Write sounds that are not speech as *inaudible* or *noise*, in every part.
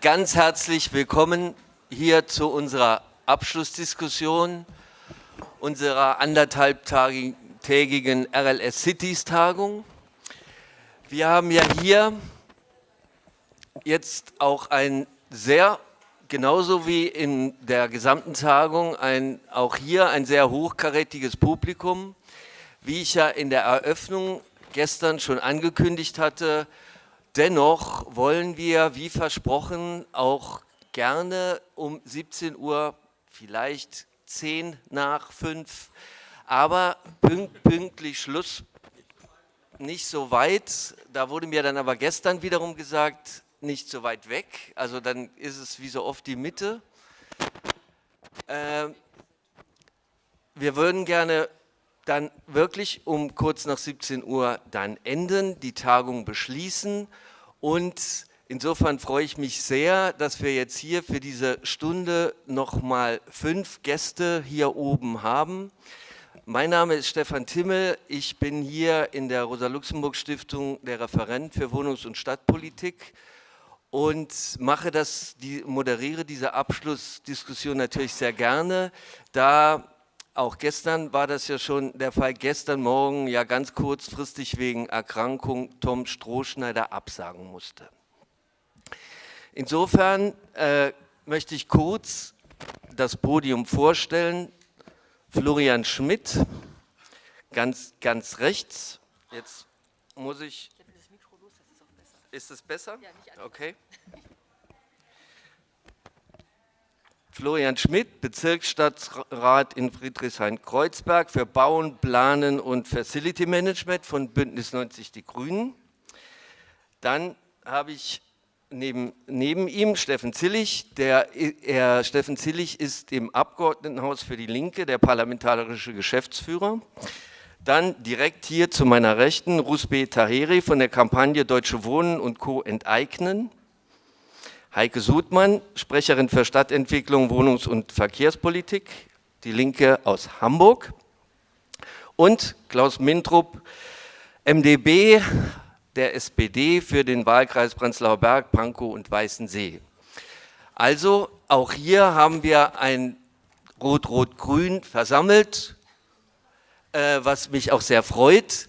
ganz herzlich willkommen hier zu unserer Abschlussdiskussion unserer anderthalbtägigen RLS Cities Tagung. Wir haben ja hier jetzt auch ein sehr, genauso wie in der gesamten Tagung, ein, auch hier ein sehr hochkarätiges Publikum. Wie ich ja in der Eröffnung gestern schon angekündigt hatte, dennoch wollen wir, wie versprochen, auch gerne um 17 Uhr, vielleicht 10 nach 5, aber pünktlich Schluss nicht so weit. Da wurde mir dann aber gestern wiederum gesagt, nicht so weit weg. Also dann ist es wie so oft die Mitte. Äh, wir würden gerne dann wirklich um kurz nach 17 Uhr dann enden, die Tagung beschließen und insofern freue ich mich sehr, dass wir jetzt hier für diese Stunde nochmal fünf Gäste hier oben haben. Mein Name ist Stefan Timmel, ich bin hier in der Rosa-Luxemburg-Stiftung der Referent für Wohnungs- und Stadtpolitik und mache das, moderiere diese Abschlussdiskussion natürlich sehr gerne, da auch gestern war das ja schon der Fall, gestern Morgen ja ganz kurzfristig wegen Erkrankung Tom Strohschneider absagen musste. Insofern äh, möchte ich kurz das Podium vorstellen. Florian Schmidt, ganz, ganz rechts. Jetzt muss ich... Ist es besser? Okay. *laughs* Florian Schmidt, Bezirksstadtrat in Friedrichshain-Kreuzberg für Bauen, Planen und Facility Management von Bündnis 90 Die Grünen. Dann habe ich neben, neben ihm Steffen Zillig. Der, er, Steffen Zillig ist im Abgeordnetenhaus für die Linke der parlamentarische Geschäftsführer. Dann direkt hier zu meiner Rechten Rusbe Taheri von der Kampagne Deutsche Wohnen und Co. enteignen. Heike Sudmann, Sprecherin für Stadtentwicklung, Wohnungs- und Verkehrspolitik, die Linke aus Hamburg. Und Klaus Mintrup, MdB der SPD für den Wahlkreis Prenzlauer Berg, Pankow und Weißensee. Also auch hier haben wir ein Rot-Rot-Grün versammelt, äh, was mich auch sehr freut.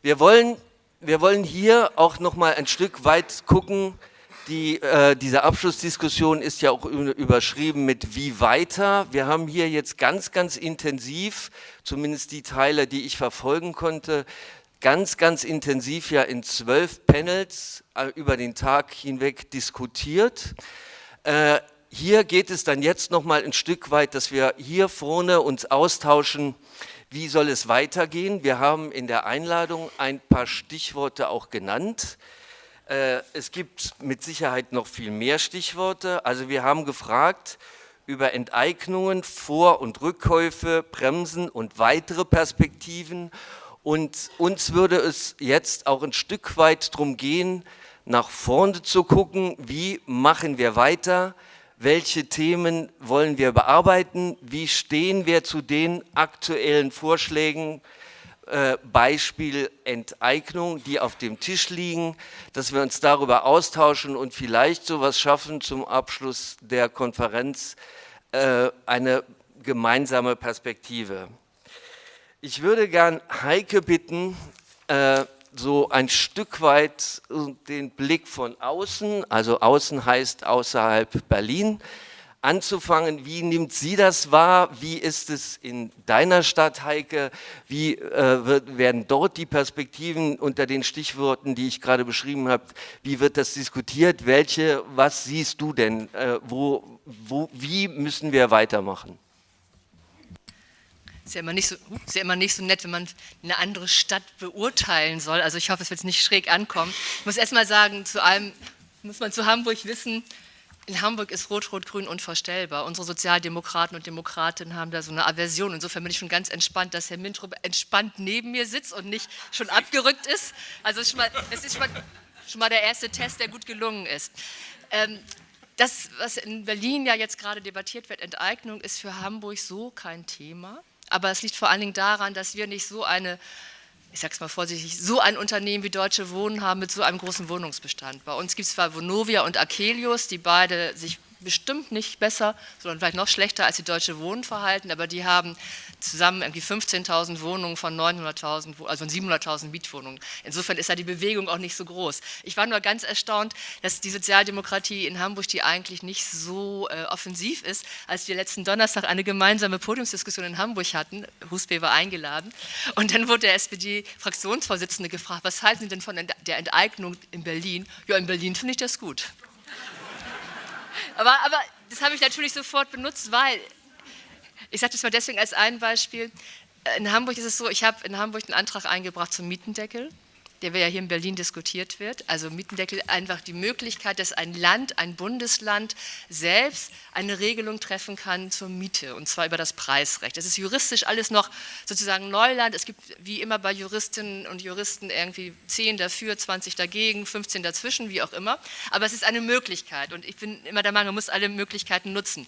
Wir wollen, wir wollen hier auch noch mal ein Stück weit gucken, die, äh, diese Abschlussdiskussion ist ja auch überschrieben mit wie weiter. Wir haben hier jetzt ganz, ganz intensiv, zumindest die Teile, die ich verfolgen konnte, ganz, ganz intensiv ja in zwölf Panels äh, über den Tag hinweg diskutiert. Äh, hier geht es dann jetzt noch mal ein Stück weit, dass wir hier vorne uns austauschen, wie soll es weitergehen. Wir haben in der Einladung ein paar Stichworte auch genannt. Äh, es gibt mit Sicherheit noch viel mehr Stichworte. Also wir haben gefragt über Enteignungen, Vor- und Rückkäufe, Bremsen und weitere Perspektiven. Und uns würde es jetzt auch ein Stück weit darum gehen, nach vorne zu gucken, wie machen wir weiter, welche Themen wollen wir bearbeiten, wie stehen wir zu den aktuellen Vorschlägen, Beispiel Enteignung, die auf dem Tisch liegen, dass wir uns darüber austauschen und vielleicht sowas schaffen zum Abschluss der Konferenz, äh, eine gemeinsame Perspektive. Ich würde gern Heike bitten, äh, so ein Stück weit den Blick von außen, also außen heißt außerhalb Berlin, anzufangen. Wie nimmt sie das wahr? Wie ist es in deiner Stadt, Heike? Wie äh, wird, werden dort die Perspektiven unter den Stichworten, die ich gerade beschrieben habe, wie wird das diskutiert? Welche, was siehst du denn? Äh, wo, wo, wie müssen wir weitermachen? Ist ja, immer nicht so, ist ja immer nicht so nett, wenn man eine andere Stadt beurteilen soll. Also ich hoffe, es wird nicht schräg ankommen. Ich muss erst mal sagen, zu allem muss man zu Hamburg wissen, in Hamburg ist Rot-Rot-Grün unvorstellbar. Unsere Sozialdemokraten und Demokratinnen haben da so eine Aversion. Insofern bin ich schon ganz entspannt, dass Herr Mintrup entspannt neben mir sitzt und nicht schon abgerückt ist. Also es ist schon mal, ist schon mal, schon mal der erste Test, der gut gelungen ist. Ähm, das, was in Berlin ja jetzt gerade debattiert wird, Enteignung, ist für Hamburg so kein Thema. Aber es liegt vor allen Dingen daran, dass wir nicht so eine ich sage es mal vorsichtig, so ein Unternehmen wie Deutsche Wohnen haben mit so einem großen Wohnungsbestand. Bei uns gibt es zwar Vonovia und Akelius, die beide sich bestimmt nicht besser, sondern vielleicht noch schlechter als die Deutsche Wohnen verhalten, aber die haben zusammen irgendwie 15.000 Wohnungen von 900.000, also von 700.000 Mietwohnungen. Insofern ist da die Bewegung auch nicht so groß. Ich war nur ganz erstaunt, dass die Sozialdemokratie in Hamburg, die eigentlich nicht so äh, offensiv ist, als wir letzten Donnerstag eine gemeinsame Podiumsdiskussion in Hamburg hatten, Huspe war eingeladen, und dann wurde der SPD-Fraktionsvorsitzende gefragt, was halten Sie denn von der Enteignung in Berlin? Ja, in Berlin finde ich das gut. Aber, aber das habe ich natürlich sofort benutzt, weil ich sage das mal deswegen als ein Beispiel. In Hamburg ist es so, ich habe in Hamburg einen Antrag eingebracht zum Mietendeckel, der ja hier in Berlin diskutiert wird. Also Mietendeckel einfach die Möglichkeit, dass ein Land, ein Bundesland selbst eine Regelung treffen kann zur Miete und zwar über das Preisrecht. Das ist juristisch alles noch sozusagen Neuland. Es gibt wie immer bei Juristinnen und Juristen irgendwie 10 dafür, 20 dagegen, 15 dazwischen, wie auch immer. Aber es ist eine Möglichkeit und ich bin immer der Meinung, man muss alle Möglichkeiten nutzen.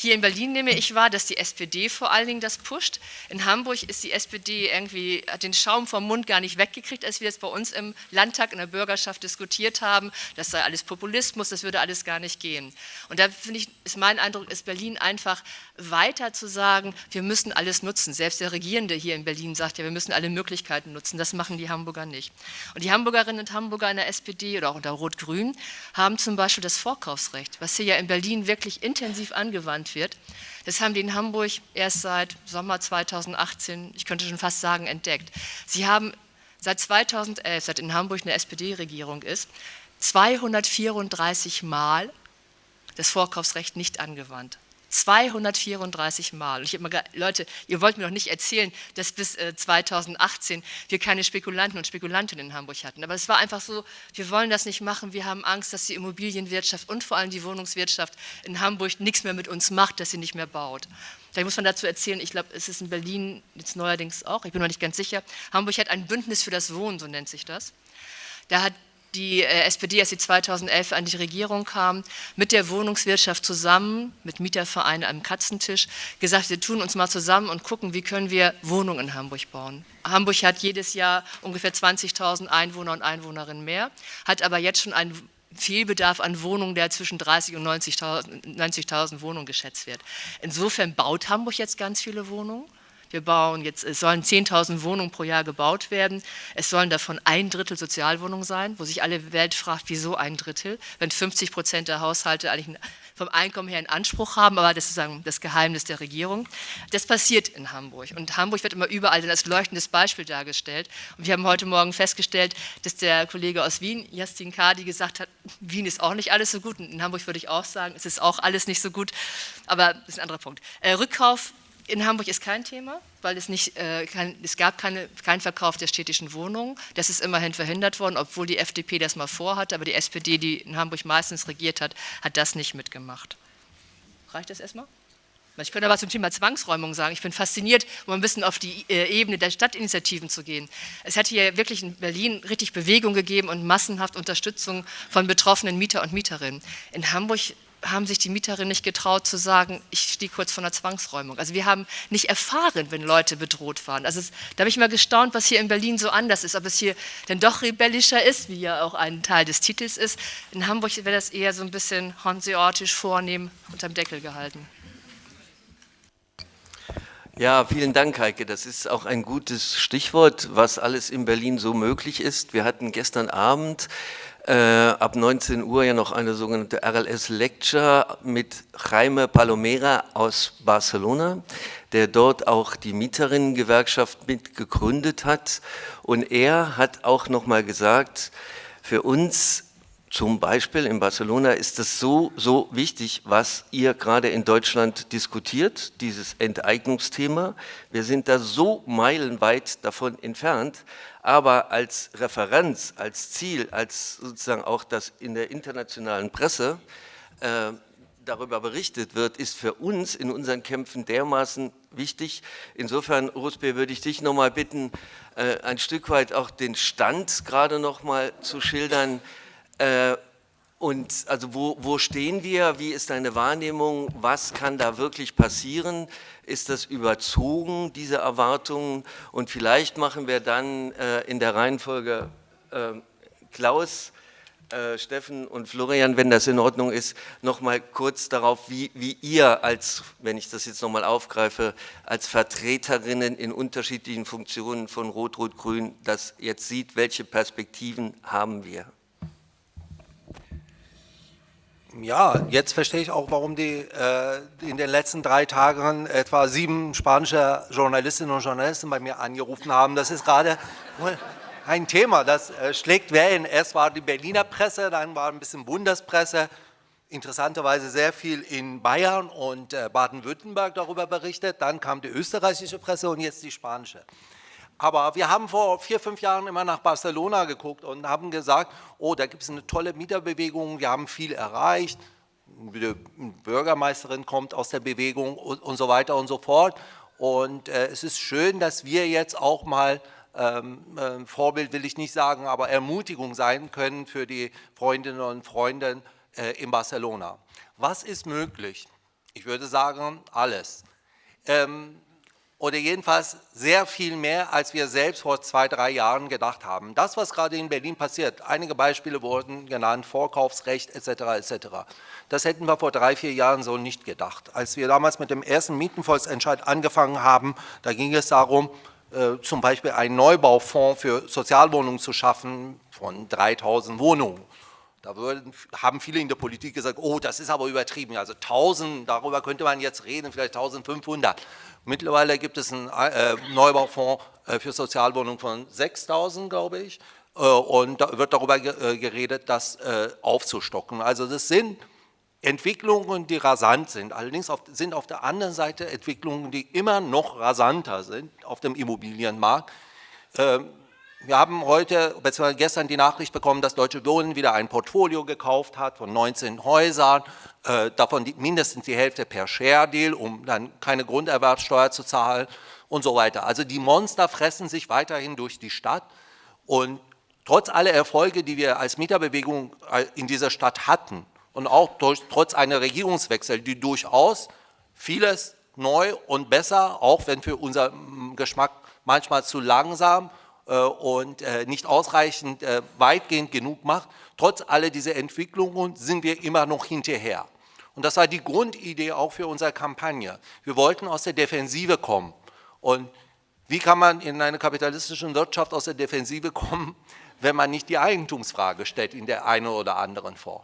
Hier in Berlin nehme ich wahr, dass die SPD vor allen Dingen das pusht. In Hamburg ist die SPD irgendwie, hat den Schaum vom Mund gar nicht weggekriegt, als wir es bei uns im Landtag in der Bürgerschaft diskutiert haben. Das sei alles Populismus, das würde alles gar nicht gehen. Und da finde ich, ist mein Eindruck, ist Berlin einfach weiter zu sagen, wir müssen alles nutzen. Selbst der Regierende hier in Berlin sagt ja, wir müssen alle Möglichkeiten nutzen. Das machen die Hamburger nicht. Und die Hamburgerinnen und Hamburger in der SPD oder auch unter Rot-Grün haben zum Beispiel das Vorkaufsrecht, was hier ja in Berlin wirklich intensiv angewandt genannt wird. Das haben die in Hamburg erst seit Sommer 2018, ich könnte schon fast sagen, entdeckt. Sie haben seit 2011, seit in Hamburg eine SPD-Regierung ist, 234 Mal das Vorkaufsrecht nicht angewandt. 234 Mal. Und ich habe Leute, ihr wollt mir doch nicht erzählen, dass bis äh, 2018 wir keine Spekulanten und Spekulantinnen in Hamburg hatten. Aber es war einfach so, wir wollen das nicht machen. Wir haben Angst, dass die Immobilienwirtschaft und vor allem die Wohnungswirtschaft in Hamburg nichts mehr mit uns macht, dass sie nicht mehr baut. Vielleicht muss man dazu erzählen, ich glaube, es ist in Berlin jetzt neuerdings auch, ich bin noch nicht ganz sicher, Hamburg hat ein Bündnis für das Wohnen, so nennt sich das. Da hat die äh, SPD, als sie 2011 an die Regierung kam, mit der Wohnungswirtschaft zusammen, mit Mietervereinen am Katzentisch, gesagt, wir tun uns mal zusammen und gucken, wie können wir Wohnungen in Hamburg bauen. Hamburg hat jedes Jahr ungefähr 20.000 Einwohner und Einwohnerinnen mehr, hat aber jetzt schon einen Fehlbedarf an Wohnungen, der zwischen 30.000 und 90.000 90 Wohnungen geschätzt wird. Insofern baut Hamburg jetzt ganz viele Wohnungen. Wir bauen jetzt, es sollen 10.000 Wohnungen pro Jahr gebaut werden. Es sollen davon ein Drittel Sozialwohnungen sein, wo sich alle Welt fragt, wieso ein Drittel, wenn 50 Prozent der Haushalte eigentlich vom Einkommen her einen Anspruch haben, aber das ist sozusagen das Geheimnis der Regierung. Das passiert in Hamburg und Hamburg wird immer überall als leuchtendes Beispiel dargestellt. Und wir haben heute Morgen festgestellt, dass der Kollege aus Wien, Justin Kadi, gesagt hat, Wien ist auch nicht alles so gut und in Hamburg würde ich auch sagen, es ist auch alles nicht so gut, aber das ist ein anderer Punkt. Äh, Rückkauf in Hamburg ist kein Thema, weil es, nicht, äh, kein, es gab keine, keinen Verkauf der städtischen Wohnungen. Das ist immerhin verhindert worden, obwohl die FDP das mal vorhatte, aber die SPD, die in Hamburg meistens regiert hat, hat das nicht mitgemacht. Reicht das erstmal? Ich könnte aber zum Thema Zwangsräumung sagen, ich bin fasziniert, um ein bisschen auf die äh, Ebene der Stadtinitiativen zu gehen. Es hat hier wirklich in Berlin richtig Bewegung gegeben und massenhaft Unterstützung von betroffenen Mieter und Mieterinnen. In Hamburg haben sich die Mieterinnen nicht getraut zu sagen, ich stehe kurz vor einer Zwangsräumung. Also wir haben nicht erfahren, wenn Leute bedroht waren. Also es, da habe ich mal gestaunt, was hier in Berlin so anders ist, ob es hier denn doch rebellischer ist, wie ja auch ein Teil des Titels ist. In Hamburg wäre das eher so ein bisschen hanseatisch vornehm unterm Deckel gehalten. Ja, vielen Dank, Heike. Das ist auch ein gutes Stichwort, was alles in Berlin so möglich ist. Wir hatten gestern Abend äh, ab 19 Uhr ja noch eine sogenannte RLS Lecture mit Jaime Palomera aus Barcelona, der dort auch die Mieterinnengewerkschaft mit gegründet hat. Und er hat auch nochmal gesagt, für uns zum Beispiel in Barcelona ist es so, so wichtig, was ihr gerade in Deutschland diskutiert, dieses Enteignungsthema. Wir sind da so meilenweit davon entfernt, aber als Referenz, als Ziel, als sozusagen auch das in der internationalen Presse äh, darüber berichtet wird, ist für uns in unseren Kämpfen dermaßen wichtig. Insofern, Ruspe, würde ich dich nochmal bitten, äh, ein Stück weit auch den Stand gerade nochmal zu schildern. Äh, Und also wo, wo stehen wir? Wie ist deine Wahrnehmung? Was kann da wirklich passieren? Ist das überzogen, diese Erwartungen? Und vielleicht machen wir dann äh, in der Reihenfolge äh, Klaus, äh, Steffen und Florian, wenn das in Ordnung ist, noch mal kurz darauf, wie, wie ihr als, wenn ich das jetzt noch mal aufgreife, als Vertreterinnen in unterschiedlichen Funktionen von Rot-Rot-Grün das jetzt sieht, welche Perspektiven haben wir? Ja, jetzt verstehe ich auch, warum die äh, in den letzten drei Tagen etwa sieben spanische Journalistinnen und Journalisten bei mir angerufen haben. Das ist gerade *laughs* ein Thema, das äh, schlägt Wellen. Erst war die Berliner Presse, dann war ein bisschen Bundespresse, interessanterweise sehr viel in Bayern und äh, Baden-Württemberg darüber berichtet. Dann kam die österreichische Presse und jetzt die spanische. Aber wir haben vor vier, fünf Jahren immer nach Barcelona geguckt und haben gesagt, oh, da gibt es eine tolle Mieterbewegung, wir haben viel erreicht, die Bürgermeisterin kommt aus der Bewegung und, und so weiter und so fort. Und äh, es ist schön, dass wir jetzt auch mal, ähm, äh, Vorbild will ich nicht sagen, aber Ermutigung sein können für die Freundinnen und Freunde äh, in Barcelona. Was ist möglich? Ich würde sagen, alles. Ähm, oder jedenfalls sehr viel mehr, als wir selbst vor zwei, drei Jahren gedacht haben. Das, was gerade in Berlin passiert, einige Beispiele wurden genannt, Vorkaufsrecht etc. etc. Das hätten wir vor drei, vier Jahren so nicht gedacht. Als wir damals mit dem ersten Mietenvolksentscheid angefangen haben, da ging es darum, äh, zum Beispiel einen Neubaufonds für Sozialwohnungen zu schaffen von 3000 Wohnungen. Da würden, haben viele in der Politik gesagt, oh, das ist aber übertrieben. Also 1000, darüber könnte man jetzt reden, vielleicht 1500. Mittlerweile gibt es einen äh, Neubaufonds äh, für Sozialwohnungen von 6000, glaube ich. Äh, und da wird darüber äh, geredet, das äh, aufzustocken. Also das sind Entwicklungen, die rasant sind. Allerdings auf, sind auf der anderen Seite Entwicklungen, die immer noch rasanter sind auf dem Immobilienmarkt. Ähm, wir haben heute, beziehungsweise gestern die Nachricht bekommen, dass Deutsche Wohnen wieder ein Portfolio gekauft hat von 19 Häusern, äh, davon die, mindestens die Hälfte per Share-Deal, um dann keine Grunderwerbsteuer zu zahlen und so weiter. Also die Monster fressen sich weiterhin durch die Stadt und trotz aller Erfolge, die wir als Mieterbewegung äh, in dieser Stadt hatten und auch durch, trotz einer Regierungswechsel, die durchaus vieles neu und besser, auch wenn für unser Geschmack manchmal zu langsam und äh, nicht ausreichend äh, weitgehend genug macht. Trotz aller dieser Entwicklungen sind wir immer noch hinterher. Und das war die Grundidee auch für unsere Kampagne. Wir wollten aus der Defensive kommen. Und wie kann man in einer kapitalistischen Wirtschaft aus der Defensive kommen, *laughs* wenn man nicht die Eigentumsfrage stellt in der einen oder anderen Form?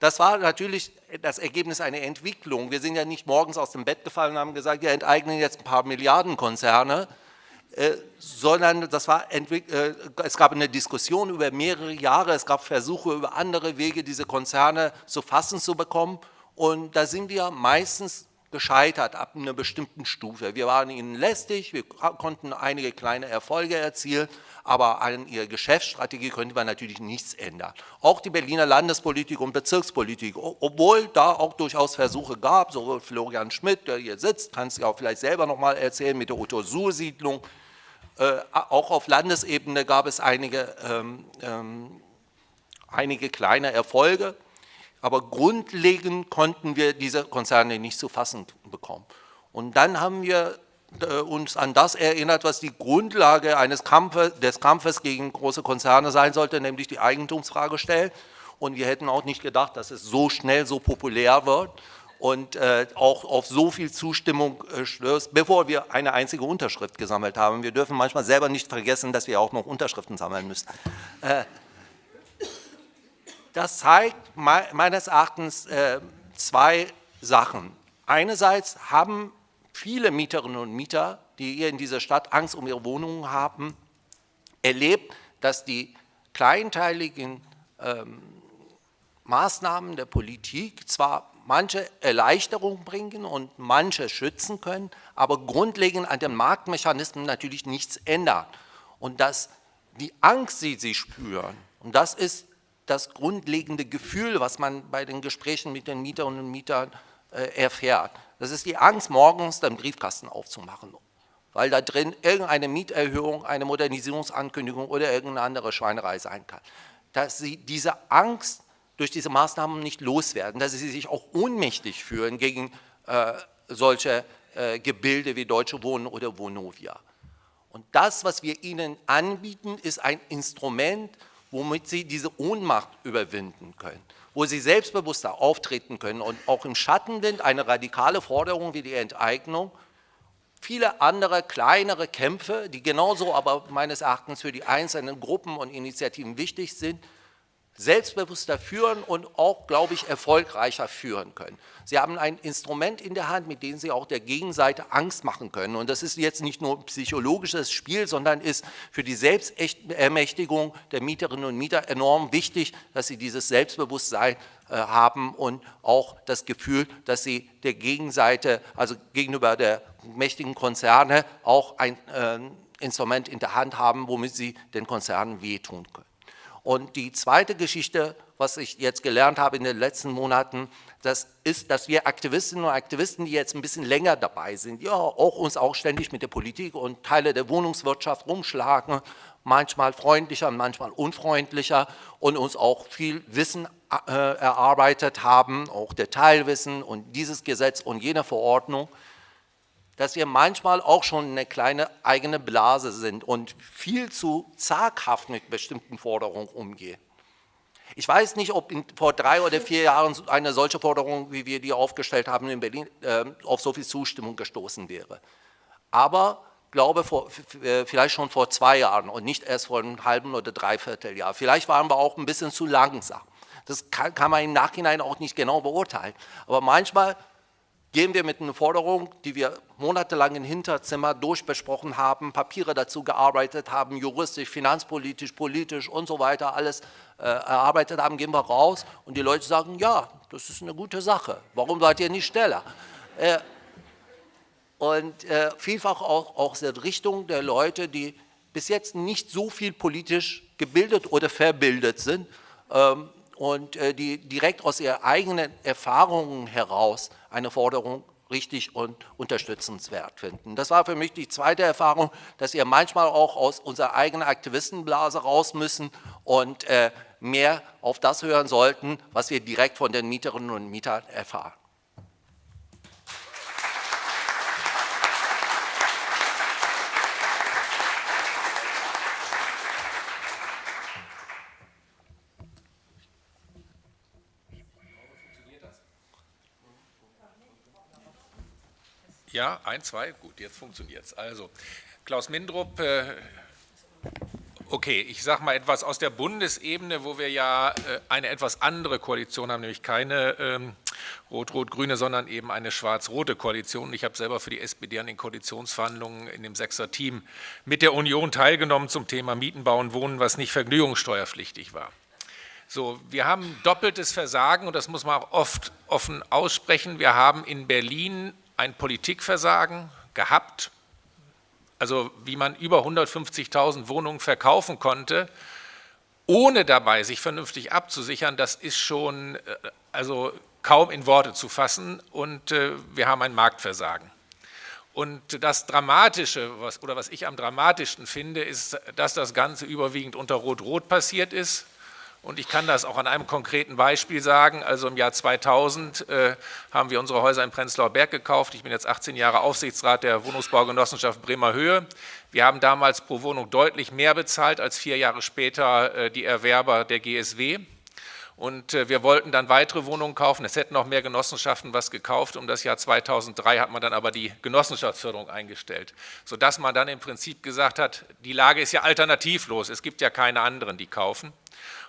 Das war natürlich das Ergebnis einer Entwicklung. Wir sind ja nicht morgens aus dem Bett gefallen und haben gesagt, wir enteignen jetzt ein paar Milliardenkonzerne, äh, sondern das war äh, es gab eine Diskussion über mehrere Jahre, es gab Versuche über andere Wege, diese Konzerne zu fassen zu bekommen und da sind wir meistens gescheitert ab einer bestimmten Stufe. Wir waren ihnen lästig, wir konnten einige kleine Erfolge erzielen, aber an ihrer Geschäftsstrategie könnte man natürlich nichts ändern. Auch die Berliner Landespolitik und Bezirkspolitik, obwohl da auch durchaus Versuche gab, so Florian Schmidt, der hier sitzt, kann es ja auch vielleicht selber nochmal erzählen, mit der Otto-Suhr-Siedlung, äh, auch auf Landesebene gab es einige, ähm, ähm, einige kleine Erfolge, aber grundlegend konnten wir diese Konzerne nicht zu fassen bekommen. Und dann haben wir äh, uns an das erinnert, was die Grundlage eines Kampfes, des Kampfes gegen große Konzerne sein sollte, nämlich die Eigentumsfrage stellen. Und wir hätten auch nicht gedacht, dass es so schnell so populär wird und äh, auch auf so viel Zustimmung äh, stößt, bevor wir eine einzige Unterschrift gesammelt haben. Wir dürfen manchmal selber nicht vergessen, dass wir auch noch Unterschriften sammeln müssen. Äh, das zeigt me meines Erachtens äh, zwei Sachen. Einerseits haben viele Mieterinnen und Mieter, die hier in dieser Stadt Angst um ihre Wohnungen haben, erlebt, dass die kleinteiligen ähm, Maßnahmen der Politik zwar manche Erleichterung bringen und manche schützen können, aber grundlegend an den Marktmechanismen natürlich nichts ändern. Und dass die Angst, die sie spüren, und das ist das grundlegende Gefühl, was man bei den Gesprächen mit den Mieterinnen und Mietern äh, erfährt. Das ist die Angst, morgens den Briefkasten aufzumachen, weil da drin irgendeine Mieterhöhung, eine Modernisierungsankündigung oder irgendeine andere Schweinerei sein kann. Dass sie diese Angst durch diese Maßnahmen nicht loswerden, dass sie sich auch ohnmächtig fühlen gegen äh, solche äh, Gebilde wie Deutsche Wohnen oder Vonovia. Und das, was wir ihnen anbieten, ist ein Instrument, womit sie diese Ohnmacht überwinden können, wo sie selbstbewusster auftreten können und auch im Schattenwind eine radikale Forderung wie die Enteignung, viele andere kleinere Kämpfe, die genauso aber meines Erachtens für die einzelnen Gruppen und Initiativen wichtig sind, selbstbewusster führen und auch, glaube ich, erfolgreicher führen können. Sie haben ein Instrument in der Hand, mit dem Sie auch der Gegenseite Angst machen können. Und das ist jetzt nicht nur ein psychologisches Spiel, sondern ist für die Selbstermächtigung der Mieterinnen und Mieter enorm wichtig, dass sie dieses Selbstbewusstsein äh, haben und auch das Gefühl, dass sie der Gegenseite, also gegenüber der mächtigen Konzerne, auch ein äh, Instrument in der Hand haben, womit sie den Konzernen wehtun können. Und die zweite Geschichte, was ich jetzt gelernt habe in den letzten Monaten, das ist, dass wir Aktivistinnen und Aktivisten, die jetzt ein bisschen länger dabei sind, ja auch uns auch ständig mit der Politik und Teile der Wohnungswirtschaft rumschlagen, manchmal freundlicher, manchmal unfreundlicher und uns auch viel Wissen äh, erarbeitet haben, auch Detailwissen und dieses Gesetz und jene Verordnung, dass wir manchmal auch schon eine kleine eigene Blase sind und viel zu zaghaft mit bestimmten Forderungen umgehen. Ich weiß nicht, ob in, vor drei oder vier Jahren eine solche Forderung, wie wir die aufgestellt haben in Berlin, äh, auf so viel Zustimmung gestoßen wäre. Aber glaube, vor, äh, vielleicht schon vor zwei Jahren und nicht erst vor einem halben oder dreiviertel Jahr. Vielleicht waren wir auch ein bisschen zu langsam. Das kann, kann man im Nachhinein auch nicht genau beurteilen. Aber manchmal gehen wir mit einer Forderung, die wir monatelang im Hinterzimmer durchbesprochen haben, Papiere dazu gearbeitet haben, juristisch, finanzpolitisch, politisch und so weiter, alles äh, erarbeitet haben, gehen wir raus und die Leute sagen, ja, das ist eine gute Sache, warum seid ihr nicht schneller? Äh, und äh, vielfach auch aus der Richtung der Leute, die bis jetzt nicht so viel politisch gebildet oder verbildet sind, ähm, und äh, die direkt aus ihren eigenen Erfahrungen heraus eine Forderung richtig und unterstützenswert finden. Das war für mich die zweite Erfahrung, dass wir manchmal auch aus unserer eigenen Aktivistenblase raus müssen und äh, mehr auf das hören sollten, was wir direkt von den Mieterinnen und Mietern erfahren. Ja, ein, zwei, gut, jetzt funktioniert es. Also, Klaus Mindrup, äh, okay, ich sage mal etwas aus der Bundesebene, wo wir ja äh, eine etwas andere Koalition haben, nämlich keine ähm, rot-rot-grüne, sondern eben eine schwarz-rote Koalition. Ich habe selber für die SPD an den Koalitionsverhandlungen in dem Sechser-Team mit der Union teilgenommen zum Thema Mieten, Bauen, Wohnen, was nicht vergnügungssteuerpflichtig war. So, wir haben doppeltes Versagen und das muss man auch oft offen aussprechen. Wir haben in Berlin ein Politikversagen gehabt, also wie man über 150.000 Wohnungen verkaufen konnte, ohne dabei sich vernünftig abzusichern, das ist schon äh, also kaum in Worte zu fassen und äh, wir haben ein Marktversagen. Und das Dramatische, was, oder was ich am dramatischsten finde, ist, dass das Ganze überwiegend unter Rot-Rot passiert ist. Und ich kann das auch an einem konkreten Beispiel sagen. Also im Jahr 2000 äh, haben wir unsere Häuser in Prenzlauer Berg gekauft. Ich bin jetzt 18 Jahre Aufsichtsrat der Wohnungsbaugenossenschaft Bremer Höhe. Wir haben damals pro Wohnung deutlich mehr bezahlt als vier Jahre später äh, die Erwerber der GSW. Und äh, wir wollten dann weitere Wohnungen kaufen. Es hätten noch mehr Genossenschaften was gekauft. Um das Jahr 2003 hat man dann aber die Genossenschaftsförderung eingestellt, sodass man dann im Prinzip gesagt hat, die Lage ist ja alternativlos. Es gibt ja keine anderen, die kaufen.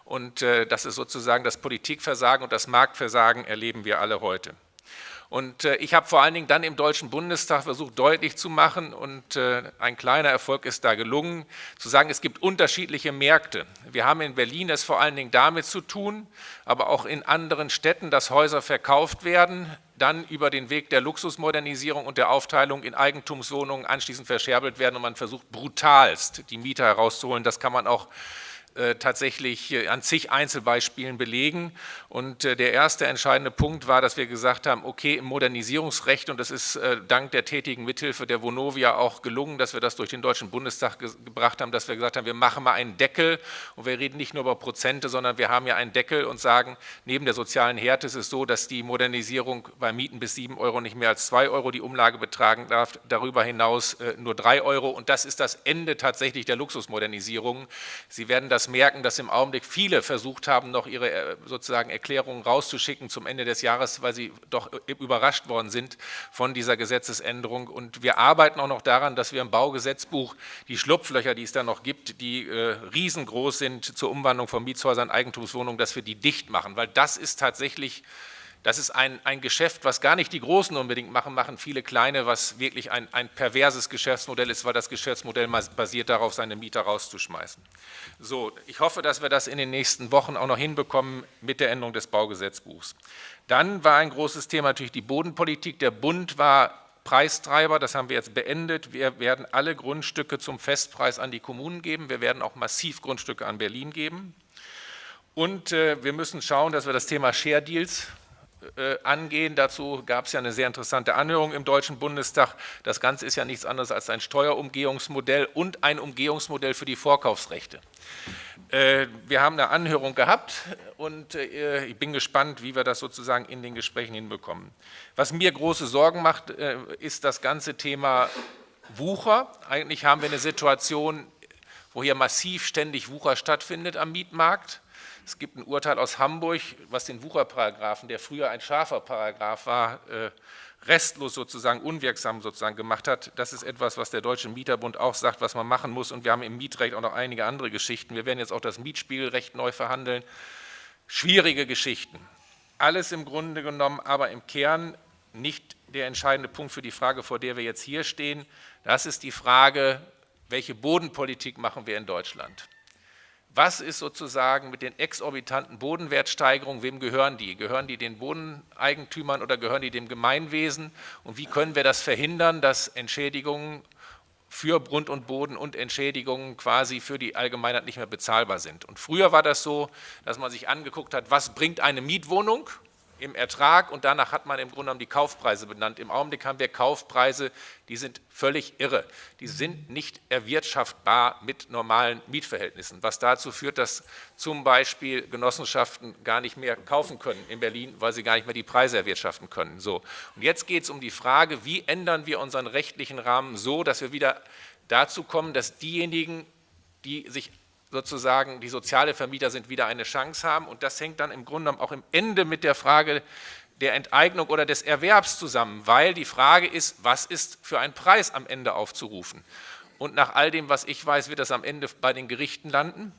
Und äh, das ist sozusagen das Politikversagen und das Marktversagen erleben wir alle heute. Und äh, ich habe vor allen Dingen dann im Deutschen Bundestag versucht deutlich zu machen und äh, ein kleiner Erfolg ist da gelungen, zu sagen, es gibt unterschiedliche Märkte. Wir haben in Berlin es vor allen Dingen damit zu tun, aber auch in anderen Städten, dass Häuser verkauft werden, dann über den Weg der Luxusmodernisierung und der Aufteilung in Eigentumswohnungen anschließend verscherbelt werden und man versucht brutalst die Mieter herauszuholen. Das kann man auch tatsächlich äh, an zig Einzelbeispielen belegen. Und äh, der erste entscheidende Punkt war, dass wir gesagt haben, okay, im Modernisierungsrecht, und das ist dank der tätigen Mithilfe der Vonovia auch gelungen, dass wir das durch den Deutschen Bundestag ge gebracht haben, dass wir gesagt haben, wir machen mal einen Deckel und wir reden nicht nur über Prozente, sondern wir haben ja einen Deckel und sagen, neben der sozialen Härte ist es so, dass die Modernisierung bei Mieten bis 7 Euro nicht mehr als 2 Euro die Umlage betragen darf, darüber hinaus nur 3 Euro und das ist das Ende tatsächlich der Luxusmodernisierung. Sie werden das merken, dass im Augenblick viele versucht haben, noch ihre äh, sozusagen Erklärungen rauszuschicken zum Ende des Jahres, weil sie doch überrascht worden sind von dieser Gesetzesänderung. Und wir arbeiten auch noch daran, dass wir im Baugesetzbuch die Schlupflöcher, die es da noch gibt, die äh, riesengroß sind zur Umwandlung von Mietshäusern in Eigentumswohnungen, dass wir die dicht machen, weil das ist tatsächlich das ist ein, ein Geschäft, was gar nicht die Großen unbedingt machen, machen viele Kleine, was wirklich ein, ein perverses Geschäftsmodell ist, weil das Geschäftsmodell basiert darauf, seine Mieter rauszuschmeißen. So, ich hoffe, dass wir das in den nächsten Wochen auch noch hinbekommen mit der Änderung des Baugesetzbuchs. Dann war ein großes Thema natürlich die Bodenpolitik. Der Bund war Preistreiber, das haben wir jetzt beendet. Wir werden alle Grundstücke zum Festpreis an die Kommunen geben. Wir werden auch massiv Grundstücke an Berlin geben. Und äh, wir müssen schauen, dass wir das Thema Share Deals angehen. Dazu gab es ja eine sehr interessante Anhörung im Deutschen Bundestag. Das Ganze ist ja nichts anderes als ein Steuerumgehungsmodell und ein Umgehungsmodell für die Vorkaufsrechte. Äh, wir haben eine Anhörung gehabt und äh, ich bin gespannt, wie wir das sozusagen in den Gesprächen hinbekommen. Was mir große Sorgen macht, ist das ganze Thema Wucher. Eigentlich haben wir eine Situation, wo hier massiv ständig Wucher stattfindet am Mietmarkt. Es gibt ein Urteil aus Hamburg, was den Wucherparagraphen, der früher ein scharfer Paragraph war, äh, restlos sozusagen unwirksam sozusagen gemacht hat. Das ist etwas, was der Deutsche Mieterbund auch sagt, was man machen muss. Und wir haben im Mietrecht auch noch einige andere Geschichten. Wir werden jetzt auch das Mietspielrecht neu verhandeln. Schwierige Geschichten. Alles im Grunde genommen, aber im Kern nicht der entscheidende Punkt für die Frage, vor der wir jetzt hier stehen. Das ist die Frage, welche Bodenpolitik machen wir in Deutschland? Was ist sozusagen mit den exorbitanten Bodenwertsteigerungen, wem gehören die? Gehören die den Bodeneigentümern oder gehören die dem Gemeinwesen? Und wie können wir das verhindern, dass Entschädigungen für Grund und Boden und Entschädigungen quasi für die Allgemeinheit nicht mehr bezahlbar sind? Und früher war das so, dass man sich angeguckt hat, was bringt eine Mietwohnung? Im Ertrag und danach hat man im Grunde genommen die Kaufpreise benannt. Im Augenblick haben wir Kaufpreise, die sind völlig irre. Die sind nicht erwirtschaftbar mit normalen Mietverhältnissen, was dazu führt, dass zum Beispiel Genossenschaften gar nicht mehr kaufen können in Berlin, weil sie gar nicht mehr die Preise erwirtschaften können. So. Und jetzt geht es um die Frage, wie ändern wir unseren rechtlichen Rahmen so, dass wir wieder dazu kommen, dass diejenigen, die sich sozusagen die soziale Vermieter sind, wieder eine Chance haben. Und das hängt dann im Grunde genommen auch im Ende mit der Frage der Enteignung oder des Erwerbs zusammen, weil die Frage ist, was ist für ein Preis am Ende aufzurufen? Und nach all dem, was ich weiß, wird das am Ende bei den Gerichten landen.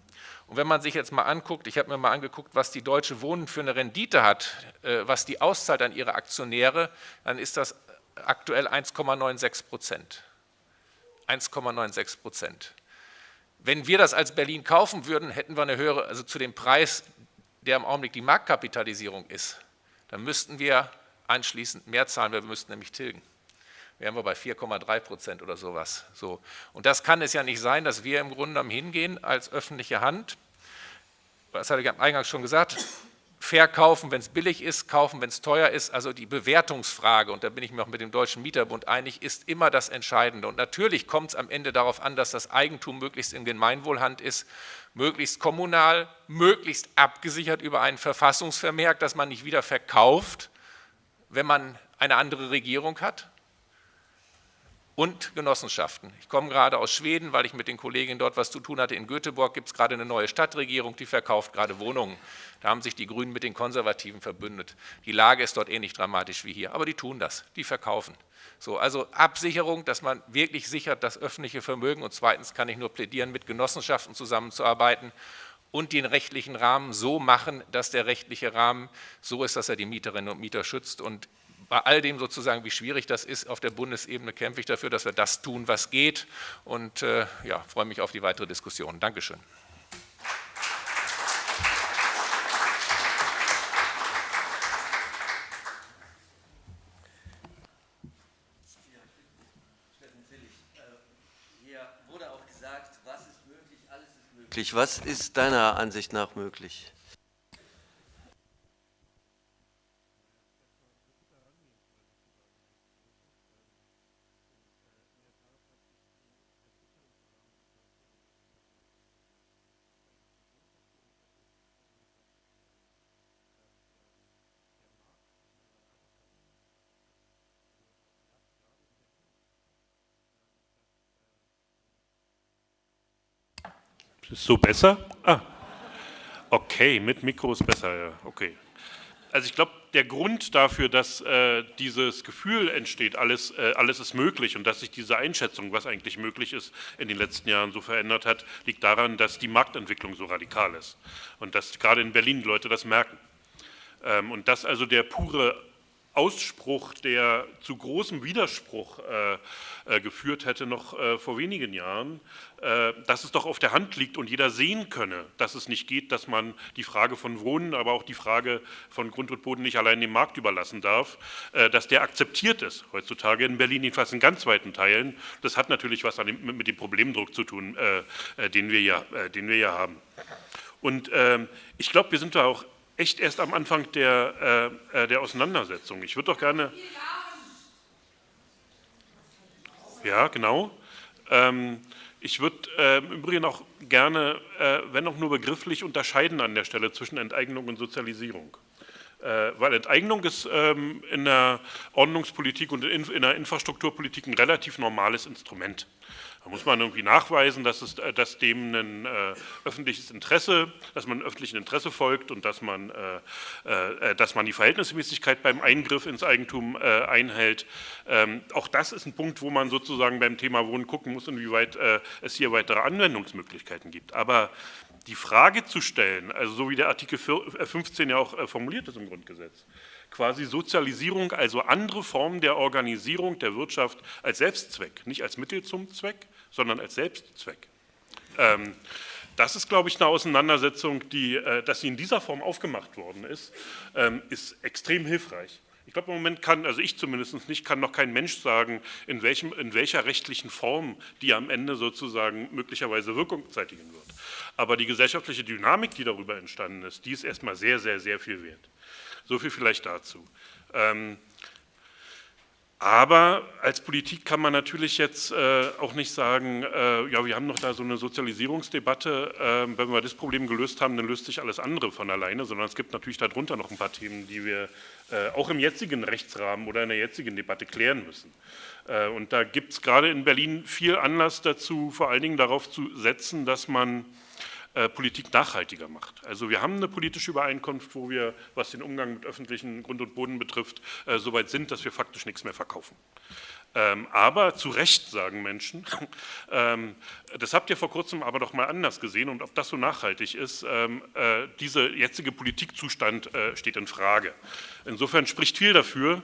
Und wenn man sich jetzt mal anguckt, ich habe mir mal angeguckt, was die Deutsche Wohnen für eine Rendite hat, äh, was die auszahlt an ihre Aktionäre, dann ist das aktuell 1,96 Prozent. 1,96 Prozent. Wenn wir das als Berlin kaufen würden, hätten wir eine höhere, also zu dem Preis, der im Augenblick die Marktkapitalisierung ist, dann müssten wir anschließend mehr zahlen, wir müssten nämlich tilgen. Wären wir bei 4,3 Prozent oder sowas. So. Und das kann es ja nicht sein, dass wir im Grunde genommen hingehen als öffentliche Hand, das hatte ich am Eingang schon gesagt, verkaufen, wenn es billig ist, kaufen, wenn es teuer ist. Also die Bewertungsfrage, und da bin ich mir auch mit dem Deutschen Mieterbund einig, ist immer das Entscheidende. Und natürlich kommt es am Ende darauf an, dass das Eigentum möglichst in Gemeinwohlhand ist, möglichst kommunal, möglichst abgesichert über einen Verfassungsvermerk, dass man nicht wieder verkauft, wenn man eine andere Regierung hat und Genossenschaften. Ich komme gerade aus Schweden, weil ich mit den Kolleginnen dort was zu tun hatte. In Göteborg gibt es gerade eine neue Stadtregierung, die verkauft gerade Wohnungen. Da haben sich die Grünen mit den Konservativen verbündet. Die Lage ist dort ähnlich dramatisch wie hier, aber die tun das, die verkaufen. So, also Absicherung, dass man wirklich sichert das öffentliche Vermögen und zweitens kann ich nur plädieren, mit Genossenschaften zusammenzuarbeiten und den rechtlichen Rahmen so machen, dass der rechtliche Rahmen so ist, dass er die Mieterinnen und Mieter schützt und bei all dem sozusagen, wie schwierig das ist, auf der Bundesebene kämpfe ich dafür, dass wir das tun, was geht und äh, ja, freue mich auf die weitere Diskussion. Dankeschön. möglich? Was ist deiner Ansicht nach möglich? Ist so besser? Ah, okay, mit Mikro ist besser, ja, okay. Also ich glaube, der Grund dafür, dass äh, dieses Gefühl entsteht, alles, äh, alles ist möglich und dass sich diese Einschätzung, was eigentlich möglich ist, in den letzten Jahren so verändert hat, liegt daran, dass die Marktentwicklung so radikal ist und dass gerade in Berlin Leute das merken. Ähm, und dass also der pure Ausspruch, der zu großem Widerspruch äh, äh, geführt hätte noch äh, vor wenigen Jahren, äh, dass es doch auf der Hand liegt und jeder sehen könne, dass es nicht geht, dass man die Frage von Wohnen, aber auch die Frage von Grund und Boden nicht allein dem Markt überlassen darf, äh, dass der akzeptiert ist, heutzutage in Berlin, jedenfalls in ganz weiten Teilen. Das hat natürlich was dem, mit dem Problemdruck zu tun, äh, den, wir ja, den wir ja haben. Und ähm, ich glaube, wir sind da auch echt erst am Anfang der, äh, äh, der Auseinandersetzung. Ich würde doch gerne... Ja, genau. Ähm, ich würde äh, im Übrigen auch gerne, äh, wenn auch nur begrifflich, unterscheiden an der Stelle zwischen Enteignung und Sozialisierung. Äh, weil Enteignung ist ähm, in der Ordnungspolitik und in, in der Infrastrukturpolitik ein relativ normales Instrument. Da muss man irgendwie nachweisen, dass, es, äh, dass dem ein äh, öffentliches Interesse, dass man öffentlichen Interesse folgt und dass man, äh, äh, dass man die Verhältnismäßigkeit beim Eingriff ins Eigentum äh, einhält. Ähm, auch das ist ein Punkt, wo man sozusagen beim Thema Wohnen gucken muss, inwieweit äh, es hier weitere Anwendungsmöglichkeiten gibt. Aber die Frage zu stellen, also so wie der Artikel 15 ja auch formuliert ist im Grundgesetz, quasi Sozialisierung, also andere Formen der Organisierung der Wirtschaft als Selbstzweck, nicht als Mittel zum Zweck, sondern als Selbstzweck. Ähm, das ist, glaube ich, eine Auseinandersetzung, die, äh, dass sie in dieser Form aufgemacht worden ist, ähm, ist extrem hilfreich. Ich glaube, im Moment kann, also ich zumindest nicht, kann noch kein Mensch sagen, in, welchem, in welcher rechtlichen Form die am Ende sozusagen möglicherweise Wirkung zeitigen wird. Aber die gesellschaftliche Dynamik, die darüber entstanden ist, die ist erstmal sehr, sehr, sehr viel wert. So viel vielleicht dazu. Ähm, aber als Politik kann man natürlich jetzt äh, auch nicht sagen, äh, ja, wir haben noch da so eine Sozialisierungsdebatte, äh, wenn wir das Problem gelöst haben, dann löst sich alles andere von alleine, sondern es gibt natürlich darunter noch ein paar Themen, die wir äh, auch im jetzigen Rechtsrahmen oder in der jetzigen Debatte klären müssen. Äh, und da gibt es gerade in Berlin viel Anlass dazu, vor allen Dingen darauf zu setzen, dass man Politik nachhaltiger macht. Also wir haben eine politische Übereinkunft, wo wir, was den Umgang mit öffentlichen Grund und Boden betrifft, äh, so weit sind, dass wir faktisch nichts mehr verkaufen. Ähm, aber zu Recht sagen Menschen, *laughs* ähm, das habt ihr vor kurzem aber doch mal anders gesehen und ob das so nachhaltig ist, ähm, äh, dieser jetzige Politikzustand äh, steht in Frage. Insofern spricht viel dafür,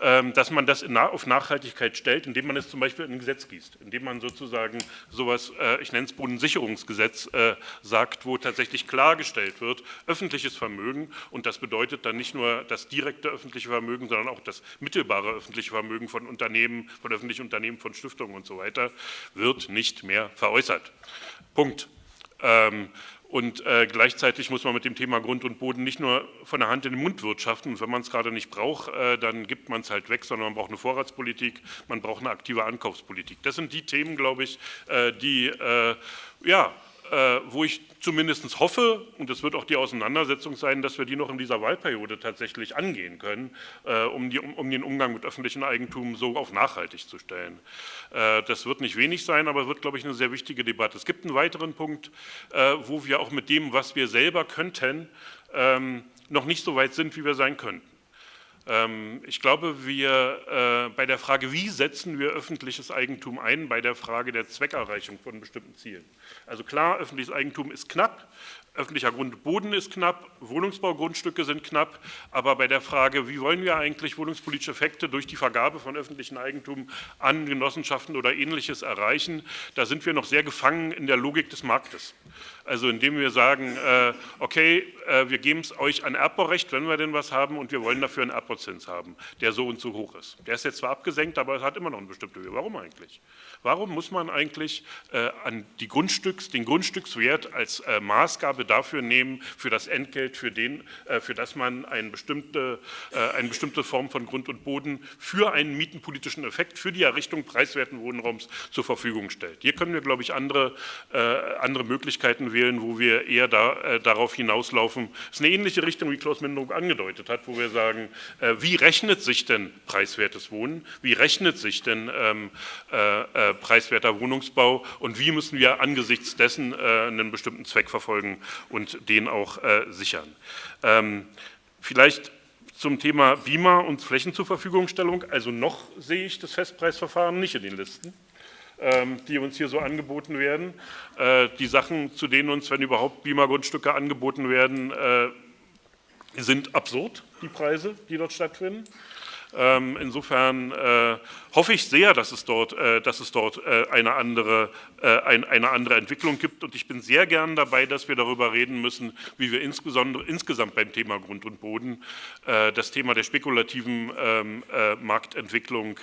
dass man das auf Nachhaltigkeit stellt, indem man es zum Beispiel in ein Gesetz gießt, indem man sozusagen sowas, äh, ich nenne es Bodensicherungsgesetz, äh, sagt, wo tatsächlich klargestellt wird, öffentliches Vermögen und das bedeutet dann nicht nur das direkte öffentliche Vermögen, sondern auch das mittelbare öffentliche Vermögen von Unternehmen, von öffentlichen Unternehmen, von Stiftungen und so weiter, wird nicht mehr veräußert. Punkt. Und äh, gleichzeitig muss man mit dem Thema Grund und Boden nicht nur von der Hand in den Mund wirtschaften. Und wenn man es gerade nicht braucht, äh, dann gibt man es halt weg, sondern man braucht eine Vorratspolitik, man braucht eine aktive Ankaufspolitik. Das sind die Themen, glaube ich, äh, die äh, ja, wo ich zumindest hoffe, und das wird auch die Auseinandersetzung sein, dass wir die noch in dieser Wahlperiode tatsächlich angehen können, äh, um, die, um, den Umgang mit öffentlichem Eigentum so auf nachhaltig zu stellen. Äh, das wird nicht wenig sein, aber wird, glaube ich, eine sehr wichtige Debatte. Es gibt einen weiteren Punkt, wo wir auch mit dem, was wir selber könnten, ähm, noch nicht so weit sind, wie wir sein könnten. Ähm, ich glaube, wir bei der Frage, wie setzen wir öffentliches Eigentum ein, bei der Frage der Zweckerreichung von bestimmten Zielen. Also klar, öffentliches Eigentum ist knapp, öffentlicher Grund und Boden ist knapp, Wohnungsbaugrundstücke sind knapp, aber bei der Frage, wie wollen wir eigentlich wohnungspolitische Effekte durch die Vergabe von öffentlichem Eigentum an Genossenschaften oder Ähnliches erreichen, da sind wir noch sehr gefangen in der Logik des Marktes. Also indem wir sagen, äh, okay, äh, wir geben es euch an Erbbaurecht, wenn wir denn was haben, und wir wollen dafür einen Erbbauzins haben, der so und so hoch ist. Der ist jetzt zwar abgesenkt, aber es hat immer noch eine bestimmte Höhe. Warum eigentlich? Warum muss man eigentlich äh, an die Grundstücks, den Grundstückswert als äh, Maßgabe dafür nehmen, für das Entgelt, für, den, äh, für das man eine bestimmte, äh, eine bestimmte Form von Grund und Boden für einen mietenpolitischen Effekt, für die Errichtung preiswerten Wohnraums zur Verfügung stellt? Hier können wir, glaube ich, andere, andere Möglichkeiten wählen, wo wir eher da, äh, darauf hinauslaufen. Das ist eine ähnliche Richtung, wie Klaus Mindung angedeutet hat, wo wir sagen, wie rechnet sich denn preiswertes Wohnen? Wie rechnet sich denn ähm, äh, preiswerter Wohnungsbau und wie müssen wir angesichts dessen äh, einen bestimmten Zweck verfolgen und den auch äh, sichern. Ähm, vielleicht zum Thema BIMA und Flächen zur Verfügungstellung. Also noch sehe ich das Festpreisverfahren nicht in den Listen die uns hier so angeboten werden. Äh, die Sachen, zu denen uns, wenn überhaupt BIMA-Grundstücke angeboten werden, äh, sind absurd, die Preise, die dort stattfinden. Ähm, insofern äh, hoffe ich sehr, dass es dort, äh, dass es dort äh, eine, andere, eine andere Entwicklung gibt. Und ich bin sehr gern dabei, dass wir darüber reden müssen, wie wir insbesondere insgesamt beim Thema Grund und Boden das Thema der spekulativen ähm, Marktentwicklung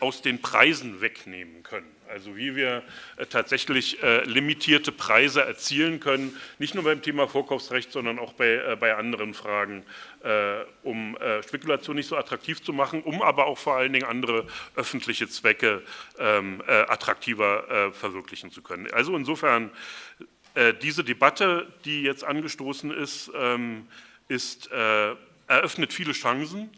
aus den Preisen wegnehmen können. Also wie wir äh, tatsächlich äh, limitierte Preise erzielen können, nicht nur beim Thema Vorkaufsrecht, sondern auch bei, äh, bei anderen Fragen, um Spekulation nicht so attraktiv zu machen, um aber auch vor allen Dingen andere öffentliche Zwecke ähm, attraktiver verwirklichen zu können. Also insofern, diese Debatte, die jetzt angestoßen ist, ähm, ist eröffnet viele Chancen.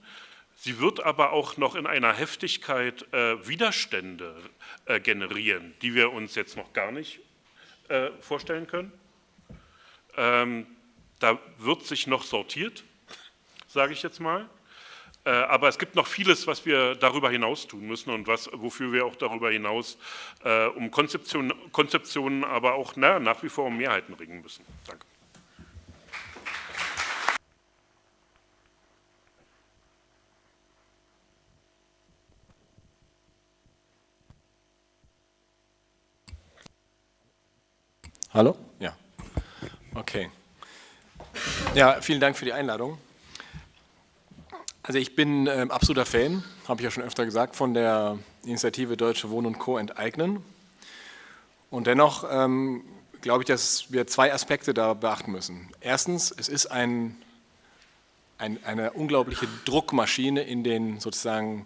Sie wird aber auch noch in einer Heftigkeit äh, Widerstände äh, generieren, die wir uns jetzt noch gar nicht äh, vorstellen können. Ähm, da wird sich noch sortiert, sage ich jetzt mal. Äh, aber es gibt noch vieles, was wir darüber hinaus tun müssen und was, wofür wir auch darüber hinaus äh, um Konzeption, Konzeptionen, aber auch na, nach wie vor um Mehrheiten ringen müssen. Danke. Hallo? Ja. Okay. Ja, vielen Dank für die Einladung. Also ich bin äh, absoluter Fan, habe ich ja schon öfter gesagt, von der Initiative Deutsche Wohnen und Co. enteignen. Und dennoch ähm, glaube ich, dass wir zwei Aspekte da beachten müssen. Erstens, es ist ein, ein, eine unglaubliche Druckmaschine in den sozusagen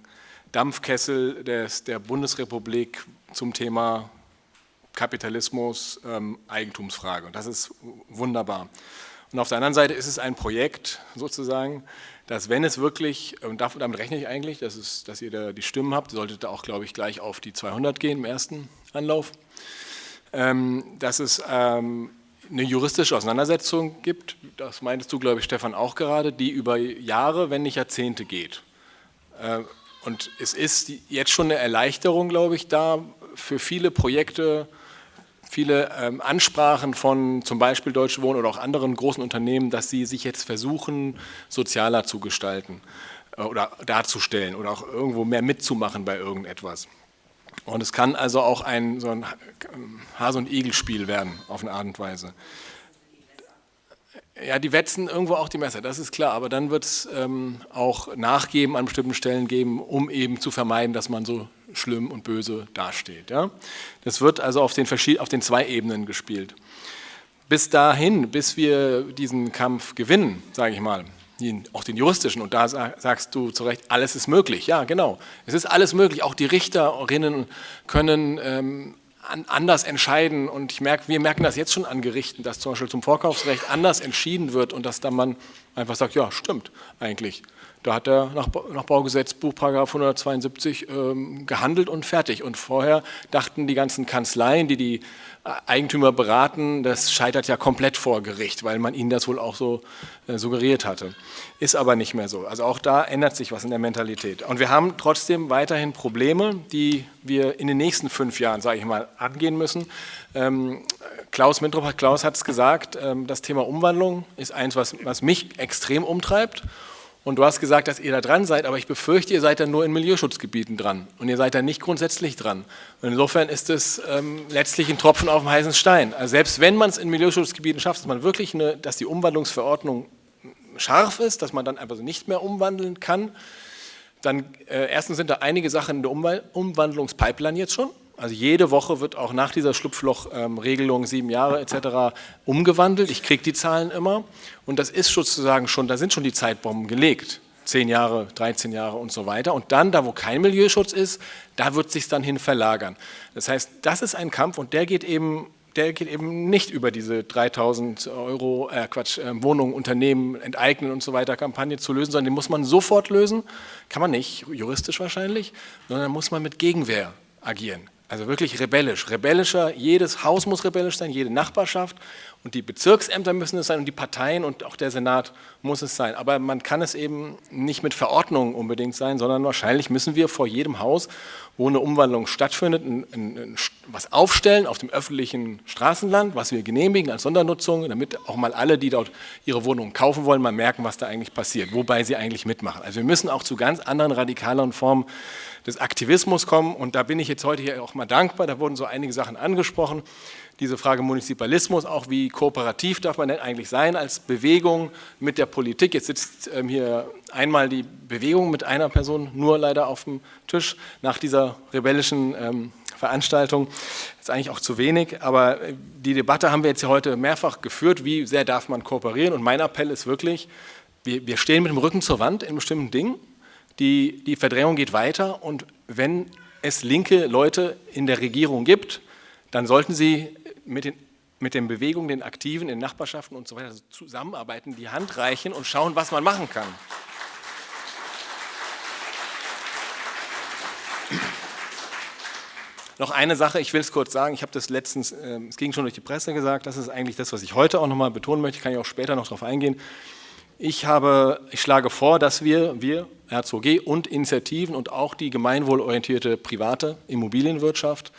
Dampfkessel des, der Bundesrepublik zum Thema Kapitalismus, ähm, Eigentumsfrage. Und das ist wunderbar. Und auf der anderen Seite ist es ein Projekt sozusagen, dass wenn es wirklich, und damit rechne ich eigentlich, dass, es, dass ihr da die Stimmen habt, solltet ihr auch, glaube ich, gleich auf die 200 gehen im ersten Anlauf, ähm, dass es ähm, eine juristische Auseinandersetzung gibt, das meintest du, glaube ich, Stefan, auch gerade, die über Jahre, wenn nicht Jahrzehnte geht. Äh, und es ist jetzt schon eine Erleichterung, glaube ich, da für viele Projekte, viele ähm, Ansprachen von zum Beispiel Deutsche Wohnen oder auch anderen großen Unternehmen, dass sie sich jetzt versuchen, sozialer zu gestalten äh, oder darzustellen oder auch irgendwo mehr mitzumachen bei irgendetwas. Und es kann also auch ein, so ein Hase- und Igel-Spiel werden, auf eine Art und Weise. Ja, die wetzen irgendwo auch die Messer, das ist klar, aber dann wird es ähm, auch Nachgeben an bestimmten Stellen geben, um eben zu vermeiden, dass man so schlimm und böse dasteht. Ja? Das wird also auf den, auf den zwei Ebenen gespielt. Bis dahin, bis wir diesen Kampf gewinnen, sage ich mal, auch den juristischen, und da sagst du zu Recht, alles ist möglich. Ja, genau. Es ist alles möglich. Auch die Richterinnen können ähm, anders entscheiden und ich merke, wir merken das jetzt schon an Gerichten, dass zum Beispiel zum Vorkaufsrecht anders entschieden wird und dass da man einfach sagt, ja, stimmt eigentlich. Da hat er nach, nach Baugesetzbuch Paragraph 172 ähm, gehandelt und fertig. Und vorher dachten die ganzen Kanzleien, die die Eigentümer beraten, das scheitert ja komplett vor Gericht, weil man ihnen das wohl auch so äh, suggeriert hatte. Ist aber nicht mehr so. Also auch da ändert sich was in der Mentalität. Und wir haben trotzdem weiterhin Probleme, die wir in den nächsten fünf Jahren, sage ich mal, angehen müssen. Ähm, Klaus Mintrop, Klaus hat es gesagt, ähm, das Thema Umwandlung ist eins, was, was mich extrem umtreibt und du hast gesagt, dass ihr da dran seid, aber ich befürchte, ihr seid dann nur in Milieuschutzgebieten dran und ihr seid da nicht grundsätzlich dran. Und insofern ist es ähm, letztlich ein Tropfen auf dem heißen Stein. Also selbst wenn man es in Milieuschutzgebieten schafft, dass man wirklich eine, dass die Umwandlungsverordnung scharf ist, dass man dann einfach nicht mehr umwandeln kann, dann äh, erstens sind da einige Sachen in der Umwandlungspipeline jetzt schon. Also jede Woche wird auch nach dieser Schlupflochregelung, ähm, sieben Jahre etc., umgewandelt. Ich kriege die Zahlen immer und das ist sozusagen schon, da sind schon die Zeitbomben gelegt. Zehn Jahre, 13 Jahre und so weiter. Und dann, da wo kein Milieuschutz ist, da wird sich dann hin verlagern. Das heißt, das ist ein Kampf und der geht eben der geht eben nicht über diese 3000 Euro, äh Quatsch, äh, Wohnungen, Unternehmen enteignen und so weiter Kampagne zu lösen, sondern den muss man sofort lösen, kann man nicht, juristisch wahrscheinlich, sondern muss man mit Gegenwehr agieren. Also wirklich rebellisch. Rebellischer, jedes Haus muss rebellisch sein, jede Nachbarschaft und die Bezirksämter müssen es sein und die Parteien und auch der Senat muss es sein. Aber man kann es eben nicht mit Verordnungen unbedingt sein, sondern wahrscheinlich müssen wir vor jedem Haus, wo eine Umwandlung stattfindet, ein, ein, ein, was aufstellen auf dem öffentlichen Straßenland, was wir genehmigen als Sondernutzung, damit auch mal alle, die dort ihre Wohnungen kaufen wollen, mal merken, was da eigentlich passiert, wobei sie eigentlich mitmachen. Also wir müssen auch zu ganz anderen radikaleren Formen des Aktivismus kommen. Und da bin ich jetzt heute hier auch mal dankbar. Da wurden so einige Sachen angesprochen. Diese Frage Munizipalismus, auch wie kooperativ darf man denn eigentlich sein als Bewegung mit der Politik. Jetzt sitzt ähm, hier einmal die Bewegung mit einer Person nur leider auf dem Tisch nach dieser rebellischen ähm, Veranstaltung. Das ist eigentlich auch zu wenig, aber äh, die Debatte haben wir jetzt hier heute mehrfach geführt, wie sehr darf man kooperieren. Und mein Appell ist wirklich, wir, wir stehen mit dem Rücken zur Wand in bestimmten Dingen die, die Verdrängung geht weiter und wenn es linke Leute in der Regierung gibt, dann sollten sie mit den, mit den Bewegungen, den Aktiven, in Nachbarschaften und so weiter zusammenarbeiten, die Hand reichen und schauen, was man machen kann. Noch eine Sache, ich will es kurz sagen, ich habe das letztens, äh, es ging schon durch die Presse gesagt, das ist eigentlich das, was ich heute auch nochmal betonen möchte, kann ich auch später noch darauf eingehen. Ich, habe, ich schlage vor, dass wir, wir, RZG und Initiativen und auch die gemeinwohlorientierte private Immobilienwirtschaft,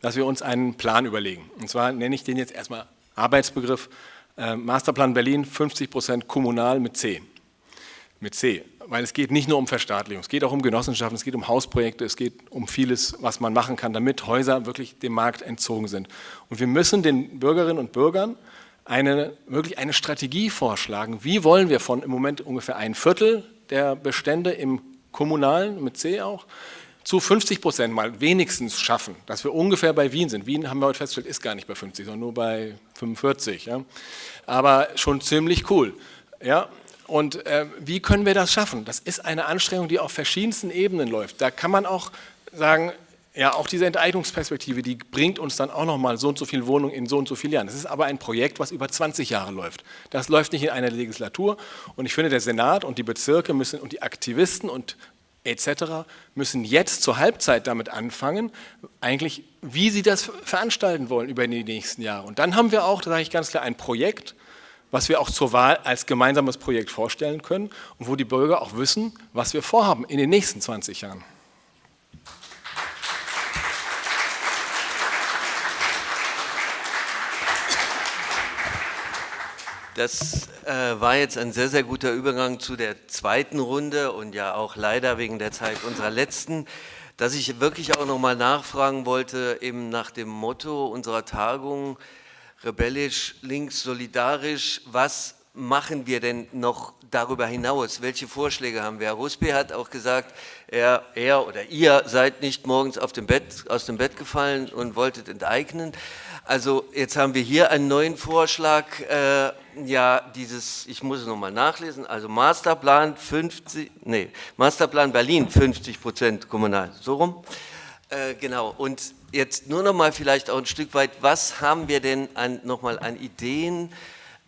dass wir uns einen Plan überlegen. Und zwar nenne ich den jetzt erstmal Arbeitsbegriff äh, Masterplan Berlin 50 Prozent kommunal mit C. Mit C, weil es geht nicht nur um Verstaatlichung, es geht auch um Genossenschaften, es geht um Hausprojekte, es geht um vieles, was man machen kann, damit Häuser wirklich dem Markt entzogen sind. Und wir müssen den Bürgerinnen und Bürgern eine, wirklich eine Strategie vorschlagen. Wie wollen wir von im Moment ungefähr ein Viertel der Bestände im kommunalen, mit C auch, zu 50 Prozent mal wenigstens schaffen, dass wir ungefähr bei Wien sind. Wien haben wir heute festgestellt, ist gar nicht bei 50, sondern nur bei 45. Ja. Aber schon ziemlich cool. Ja. Und äh, wie können wir das schaffen? Das ist eine Anstrengung, die auf verschiedensten Ebenen läuft. Da kann man auch sagen, ja, auch diese Enteignungsperspektive, die bringt uns dann auch nochmal so und so viele Wohnungen in so und so vielen Jahren. Das ist aber ein Projekt, was über 20 Jahre läuft. Das läuft nicht in einer Legislatur. Und ich finde, der Senat und die Bezirke müssen und die Aktivisten und etc. müssen jetzt zur Halbzeit damit anfangen, eigentlich, wie sie das veranstalten wollen über die nächsten Jahre. Und dann haben wir auch, sage ich ganz klar, ein Projekt, was wir auch zur Wahl als gemeinsames Projekt vorstellen können und wo die Bürger auch wissen, was wir vorhaben in den nächsten 20 Jahren. Das äh, war jetzt ein sehr, sehr guter Übergang zu der zweiten Runde und ja auch leider wegen der Zeit unserer letzten, dass ich wirklich auch nochmal nachfragen wollte, eben nach dem Motto unserer Tagung, rebellisch, links, solidarisch, was machen wir denn noch darüber hinaus? Welche Vorschläge haben wir? Herr Rusby hat auch gesagt, er, er oder ihr seid nicht morgens auf dem Bett, aus dem Bett gefallen und wolltet enteignen. Also jetzt haben wir hier einen neuen Vorschlag, äh, ja dieses, ich muss es nochmal nachlesen, also Masterplan 50, nee, Masterplan Berlin 50 Prozent kommunal, so rum. Äh, genau, und jetzt nur nochmal vielleicht auch ein Stück weit, was haben wir denn nochmal an Ideen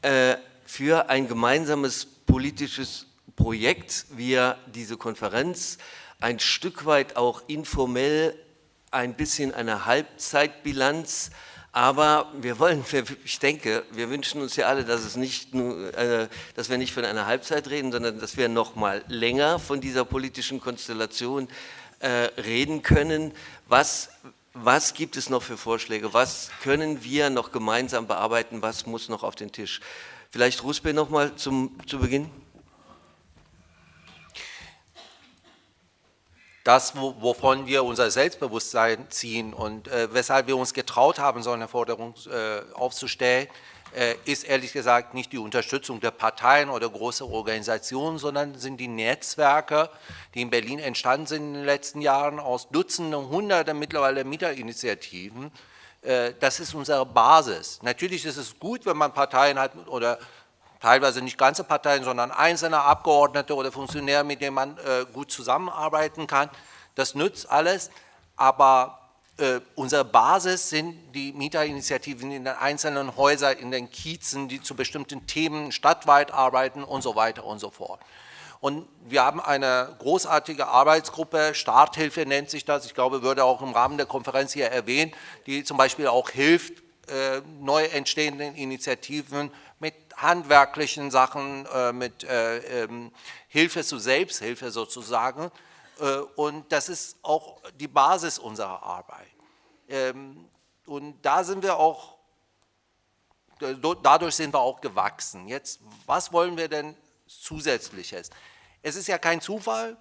äh, für ein gemeinsames politisches Projekt, wir diese Konferenz ein Stück weit auch informell ein bisschen eine Halbzeitbilanz aber wir wollen, ich denke, wir wünschen uns ja alle, dass, es nicht nur, äh, dass wir nicht von einer Halbzeit reden, sondern dass wir noch mal länger von dieser politischen Konstellation äh, reden können. Was, was gibt es noch für Vorschläge? Was können wir noch gemeinsam bearbeiten? Was muss noch auf den Tisch? Vielleicht Ruspe noch mal zum, zu Beginn. Das, wovon wir unser Selbstbewusstsein ziehen und äh, weshalb wir uns getraut haben, so eine Forderung äh, aufzustellen, äh, ist ehrlich gesagt nicht die Unterstützung der Parteien oder großer Organisationen, sondern sind die Netzwerke, die in Berlin entstanden sind in den letzten Jahren aus Dutzenden, Hunderten mittlerweile Mieterinitiativen. Äh, das ist unsere Basis. Natürlich ist es gut, wenn man Parteien hat oder teilweise nicht ganze Parteien, sondern einzelne Abgeordnete oder Funktionäre, mit denen man äh, gut zusammenarbeiten kann. Das nützt alles, aber äh, unsere Basis sind die Mieterinitiativen in den einzelnen Häusern, in den Kiezen, die zu bestimmten Themen stadtweit arbeiten und so weiter und so fort. Und wir haben eine großartige Arbeitsgruppe, Starthilfe nennt sich das, ich glaube, würde auch im Rahmen der Konferenz hier erwähnt, die zum Beispiel auch hilft, äh, neu entstehenden Initiativen handwerklichen Sachen, äh, mit äh, ähm, Hilfe zu Selbsthilfe sozusagen. Äh, und das ist auch die Basis unserer Arbeit. Ähm, und da sind wir auch, dadurch sind wir auch gewachsen. Jetzt, was wollen wir denn zusätzliches? Es ist ja kein Zufall,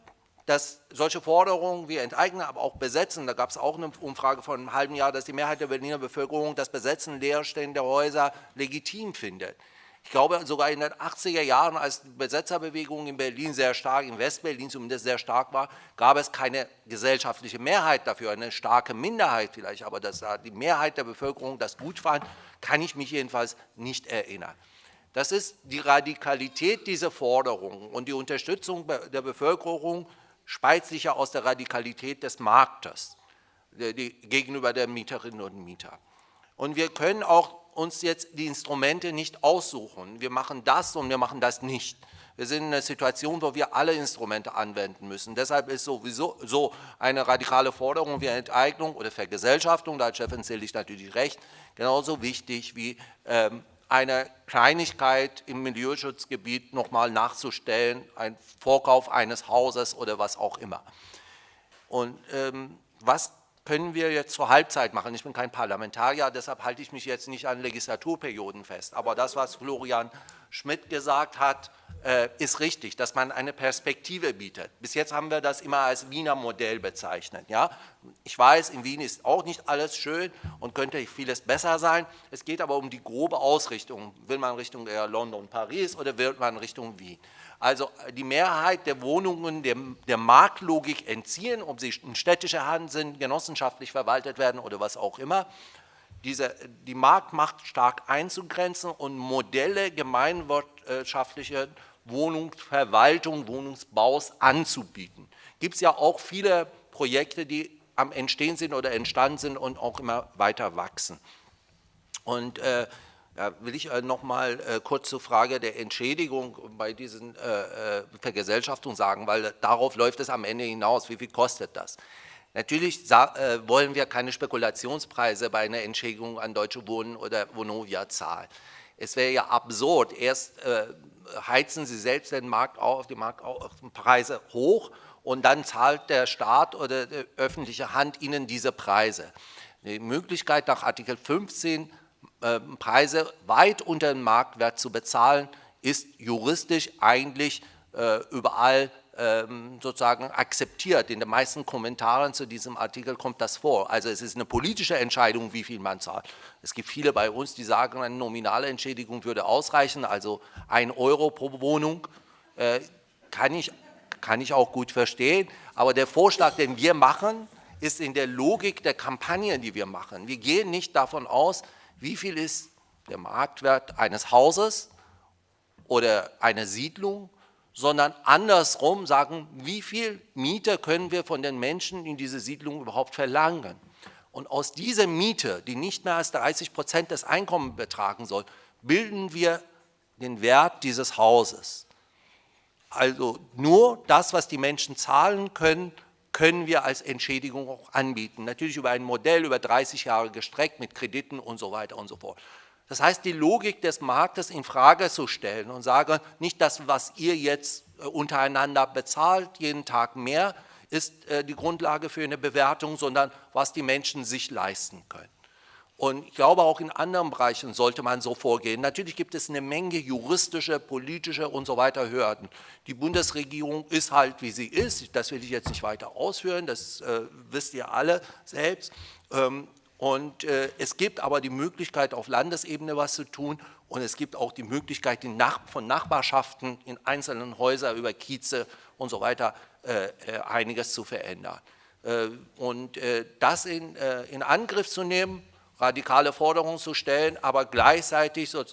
dass solche Forderungen wie Enteignen, aber auch Besetzen, da gab es auch eine Umfrage von einem halben Jahr, dass die Mehrheit der Berliner Bevölkerung das Besetzen leerstehender Häuser legitim findet. Ich glaube sogar in den 80er Jahren, als die Besetzerbewegung in Berlin sehr stark, in Westberlin zumindest sehr stark war, gab es keine gesellschaftliche Mehrheit dafür, eine starke Minderheit vielleicht, aber dass die Mehrheit der Bevölkerung das gut fand, kann ich mich jedenfalls nicht erinnern. Das ist die Radikalität dieser Forderungen und die Unterstützung der Bevölkerung speist sich ja aus der Radikalität des Marktes gegenüber der Mieterinnen und Mieter. Und wir können auch uns jetzt die Instrumente nicht aussuchen. Wir machen das und wir machen das nicht. Wir sind in einer Situation, wo wir alle Instrumente anwenden müssen. Deshalb ist sowieso so eine radikale Forderung wie Enteignung oder Vergesellschaftung, da hat Chefin Zillig natürlich recht, genauso wichtig wie ähm, eine Kleinigkeit im Milieuschutzgebiet nochmal nachzustellen, ein Vorkauf eines Hauses oder was auch immer. Und ähm, was können wir jetzt zur Halbzeit machen. Ich bin kein Parlamentarier, deshalb halte ich mich jetzt nicht an Legislaturperioden fest. Aber das, was Florian Schmidt gesagt hat, äh, ist richtig, dass man eine Perspektive bietet. Bis jetzt haben wir das immer als Wiener Modell bezeichnet. Ja? Ich weiß, in Wien ist auch nicht alles schön und könnte vieles besser sein. Es geht aber um die grobe Ausrichtung. Will man Richtung London, Paris oder will man Richtung Wien? Also die Mehrheit der Wohnungen der, der Marktlogik entziehen, ob sie in städtischer Hand sind, genossenschaftlich verwaltet werden oder was auch immer diese, die Marktmacht stark einzugrenzen und Modelle gemeinwirtschaftlicher Wohnungsverwaltung, Wohnungsbaus anzubieten. Gibt es ja auch viele Projekte, die am Entstehen sind oder entstanden sind und auch immer weiter wachsen. Und äh, da will ich äh, noch mal äh, kurz zur Frage der Entschädigung bei diesen äh, Vergesellschaftungen sagen, weil darauf läuft es am Ende hinaus. Wie viel kostet das? Natürlich äh, wollen wir keine Spekulationspreise bei einer Entschädigung an Deutsche Wohnen oder Vonovia zahlen. Es wäre ja absurd, erst äh, heizen Sie selbst den Markt auf, die Marktpreise hoch und dann zahlt der Staat oder die öffentliche Hand Ihnen diese Preise. Die Möglichkeit nach Artikel 15 äh, Preise weit unter dem Marktwert zu bezahlen, ist juristisch eigentlich überall ähm, sozusagen akzeptiert. In den meisten Kommentaren zu diesem Artikel kommt das vor. Also es ist eine politische Entscheidung, wie viel man zahlt. Es gibt viele bei uns, die sagen, eine nominale Entschädigung würde ausreichen, also ein Euro pro Wohnung. Äh, kann ich, kann ich auch gut verstehen. Aber der Vorschlag, den wir machen, ist in der Logik der Kampagnen, die wir machen. Wir gehen nicht davon aus, wie viel ist der Marktwert eines Hauses oder einer Siedlung, sondern andersrum sagen, wie viel Miete können wir von den Menschen in diese Siedlung überhaupt verlangen. Und aus dieser Miete, die nicht mehr als 30 Prozent des Einkommens betragen soll, bilden wir den Wert dieses Hauses. Also nur das, was die Menschen zahlen können, können wir als Entschädigung auch anbieten. Natürlich über ein Modell über 30 Jahre gestreckt mit Krediten und so weiter und so fort. Das heißt, die Logik des Marktes in Frage zu stellen und sagen, nicht das, was ihr jetzt äh, untereinander bezahlt, jeden Tag mehr, ist äh, die Grundlage für eine Bewertung, sondern was die Menschen sich leisten können. Und ich glaube, auch in anderen Bereichen sollte man so vorgehen. Natürlich gibt es eine Menge juristische, politische und so weiter Hürden. Die Bundesregierung ist halt, wie sie ist. Das will ich jetzt nicht weiter ausführen, das äh, wisst ihr alle selbst. Ähm, und äh, es gibt aber die Möglichkeit, auf Landesebene was zu tun. Und es gibt auch die Möglichkeit, Nach von Nachbarschaften in einzelnen Häusern über Kieze und so weiter äh, äh einiges zu verändern. Äh, und äh, das in, in Angriff zu nehmen, radikale Forderungen zu stellen, aber gleichzeitig so,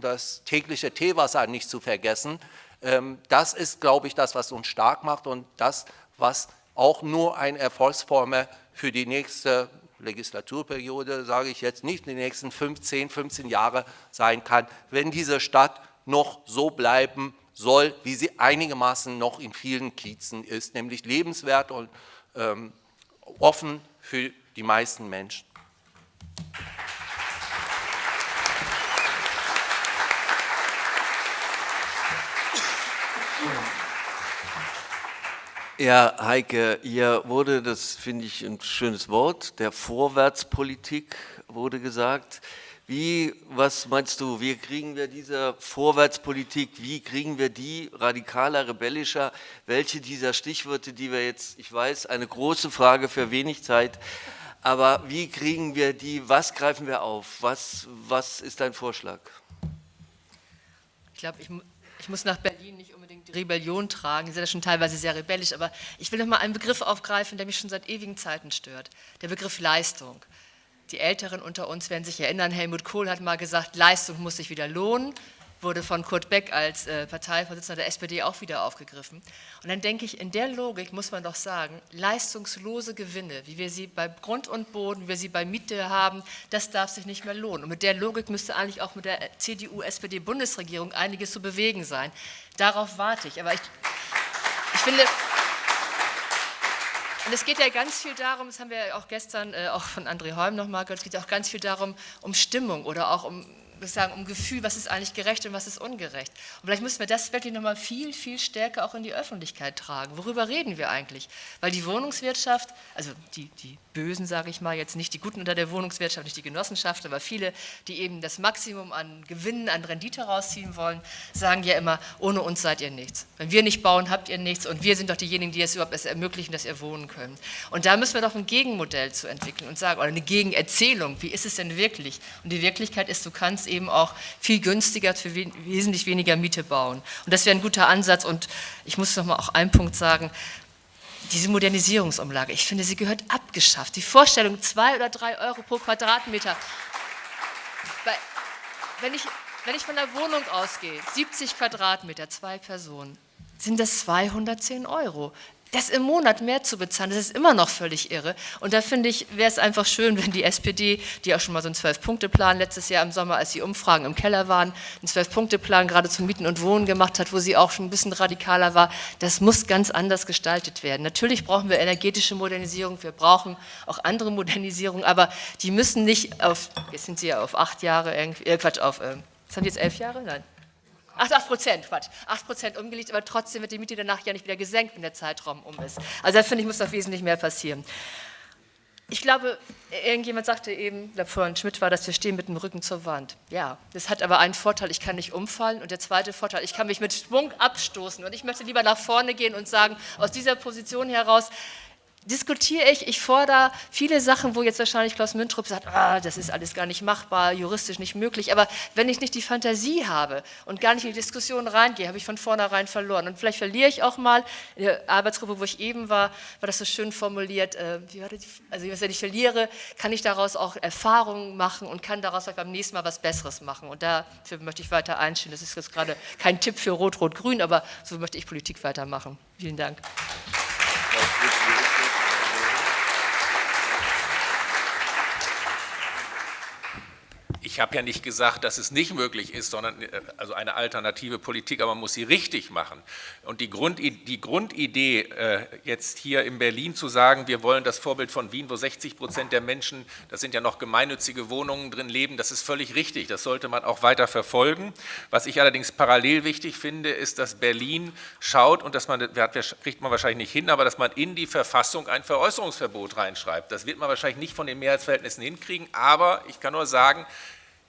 das tägliche Teewasser nicht zu vergessen. Ähm, das ist, glaube ich, das, was uns stark macht und das, was auch nur eine Erfolgsformel für die nächste Legislaturperiode, sage ich jetzt nicht, die nächsten 15, 15 Jahre sein kann, wenn diese Stadt noch so bleiben soll, wie sie einigermaßen noch in vielen Kiezen ist, nämlich lebenswert und ähm, offen für die meisten Menschen. Ja, Heike, hier wurde, das finde ich ein schönes Wort, der Vorwärtspolitik wurde gesagt. Wie, was meinst du, wie kriegen wir diese Vorwärtspolitik, wie kriegen wir die radikaler, rebellischer? Welche dieser Stichworte, die wir jetzt, ich weiß, eine große Frage für wenig Zeit, aber wie kriegen wir die, was greifen wir auf? Was, was ist dein Vorschlag? Ich glaube, ich, ich muss nach Berlin nicht unbedingt Rebellion tragen, Sie sind ja schon teilweise sehr rebellisch, aber ich will noch mal einen Begriff aufgreifen, der mich schon seit ewigen Zeiten stört, der Begriff Leistung. Die Älteren unter uns werden sich erinnern, Helmut Kohl hat mal gesagt, Leistung muss sich wieder lohnen wurde von Kurt Beck als äh, Parteivorsitzender der SPD auch wieder aufgegriffen. Und dann denke ich, in der Logik muss man doch sagen, leistungslose Gewinne, wie wir sie bei Grund und Boden, wie wir sie bei Miete haben, das darf sich nicht mehr lohnen. Und mit der Logik müsste eigentlich auch mit der CDU-SPD-Bundesregierung einiges zu bewegen sein. Darauf warte ich. Aber ich, ich finde... Und es geht ja ganz viel darum, das haben wir ja auch gestern äh, auch von André Holm nochmal gehört, es geht auch ganz viel darum, um Stimmung oder auch um sagen, um Gefühl, was ist eigentlich gerecht und was ist ungerecht. Und vielleicht müssen wir das wirklich nochmal viel, viel stärker auch in die Öffentlichkeit tragen. Worüber reden wir eigentlich? Weil die Wohnungswirtschaft, also die, die Bösen, sage ich mal, jetzt nicht die Guten unter der Wohnungswirtschaft, nicht die Genossenschaft, aber viele, die eben das Maximum an Gewinnen, an Rendite rausziehen wollen, sagen ja immer, ohne uns seid ihr nichts. Wenn wir nicht bauen, habt ihr nichts und wir sind doch diejenigen, die es überhaupt erst ermöglichen, dass ihr wohnen könnt. Und da müssen wir doch ein Gegenmodell zu entwickeln und sagen, oder eine Gegenerzählung, wie ist es denn wirklich? Und die Wirklichkeit ist, du kannst eben auch viel günstiger für wesentlich weniger Miete bauen. Und das wäre ein guter Ansatz und ich muss noch mal auch einen Punkt sagen, diese Modernisierungsumlage, ich finde, sie gehört abgeschafft. Die Vorstellung, zwei oder drei Euro pro Quadratmeter. Wenn ich, wenn ich von der Wohnung ausgehe, 70 Quadratmeter, zwei Personen, sind das 210 Euro das im Monat mehr zu bezahlen, das ist immer noch völlig irre. Und da finde ich, wäre es einfach schön, wenn die SPD, die auch schon mal so einen Zwölf-Punkte-Plan letztes Jahr im Sommer, als die Umfragen im Keller waren, einen Zwölf-Punkte-Plan gerade zum Mieten und Wohnen gemacht hat, wo sie auch schon ein bisschen radikaler war. Das muss ganz anders gestaltet werden. Natürlich brauchen wir energetische Modernisierung, wir brauchen auch andere Modernisierung, aber die müssen nicht auf, jetzt sind sie ja auf acht Jahre, irgendwie, äh, Quatsch, auf, äh, die jetzt, elf Jahre? Nein. 8, 8 Prozent, Quatsch, 8 Prozent umgelegt, aber trotzdem wird die Miete danach ja nicht wieder gesenkt, wenn der Zeitraum um ist. Also da finde ich, muss doch wesentlich mehr passieren. Ich glaube, irgendjemand sagte eben, glaube vorhin Schmidt war, dass wir stehen mit dem Rücken zur Wand. Ja, das hat aber einen Vorteil, ich kann nicht umfallen und der zweite Vorteil, ich kann mich mit Schwung abstoßen und ich möchte lieber nach vorne gehen und sagen, aus dieser Position heraus, diskutiere ich, ich fordere viele Sachen, wo jetzt wahrscheinlich Klaus Müntrup sagt, ah, das ist alles gar nicht machbar, juristisch nicht möglich, aber wenn ich nicht die Fantasie habe und gar nicht in die Diskussion reingehe, habe ich von vornherein verloren. Und vielleicht verliere ich auch mal, in der Arbeitsgruppe, wo ich eben war, war das so schön formuliert, äh, wie war das, also wenn ich verliere, kann ich daraus auch Erfahrungen machen und kann daraus beim nächsten Mal was Besseres machen. Und dafür möchte ich weiter einstehen, das ist jetzt gerade kein Tipp für Rot-Rot-Grün, aber so möchte ich Politik weitermachen. Vielen Dank. Ich habe ja nicht gesagt, dass es nicht möglich ist, sondern äh, also eine alternative Politik, aber man muss sie richtig machen. Und die, Grund, die Grundidee, äh, jetzt hier in Berlin zu sagen, wir wollen das Vorbild von Wien, wo 60 Prozent der Menschen, das sind ja noch gemeinnützige Wohnungen drin leben, das ist völlig richtig. Das sollte man auch weiter verfolgen. Was ich allerdings parallel wichtig finde, ist, dass Berlin schaut und dass man, das kriegt man wahrscheinlich nicht hin, aber dass man in die Verfassung ein Veräußerungsverbot reinschreibt. Das wird man wahrscheinlich nicht von den Mehrheitsverhältnissen hinkriegen, aber ich kann nur sagen,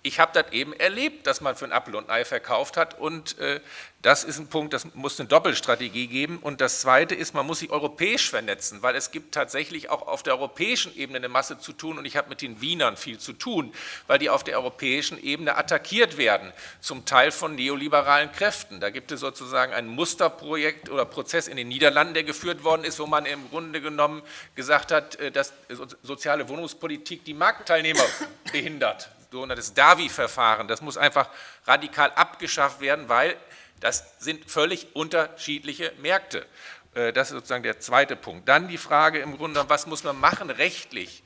ich habe das eben erlebt, dass man für ein Apfel und Ei verkauft hat und äh, das ist ein Punkt, das muss eine Doppelstrategie geben und das Zweite ist, man muss sich europäisch vernetzen, weil es gibt tatsächlich auch auf der europäischen Ebene eine Masse zu tun und ich habe mit den Wienern viel zu tun, weil die auf der europäischen Ebene attackiert werden, zum Teil von neoliberalen Kräften. Da gibt es sozusagen ein Musterprojekt oder Prozess in den Niederlanden, der geführt worden ist, wo man im Grunde genommen gesagt hat, äh, dass soziale Wohnungspolitik die Marktteilnehmer behindert sogenanntes Davi-Verfahren. Das muss einfach radikal abgeschafft werden, weil das sind völlig unterschiedliche Märkte. Äh, das ist sozusagen der zweite Punkt. Dann die Frage im Grunde, was muss man machen rechtlich?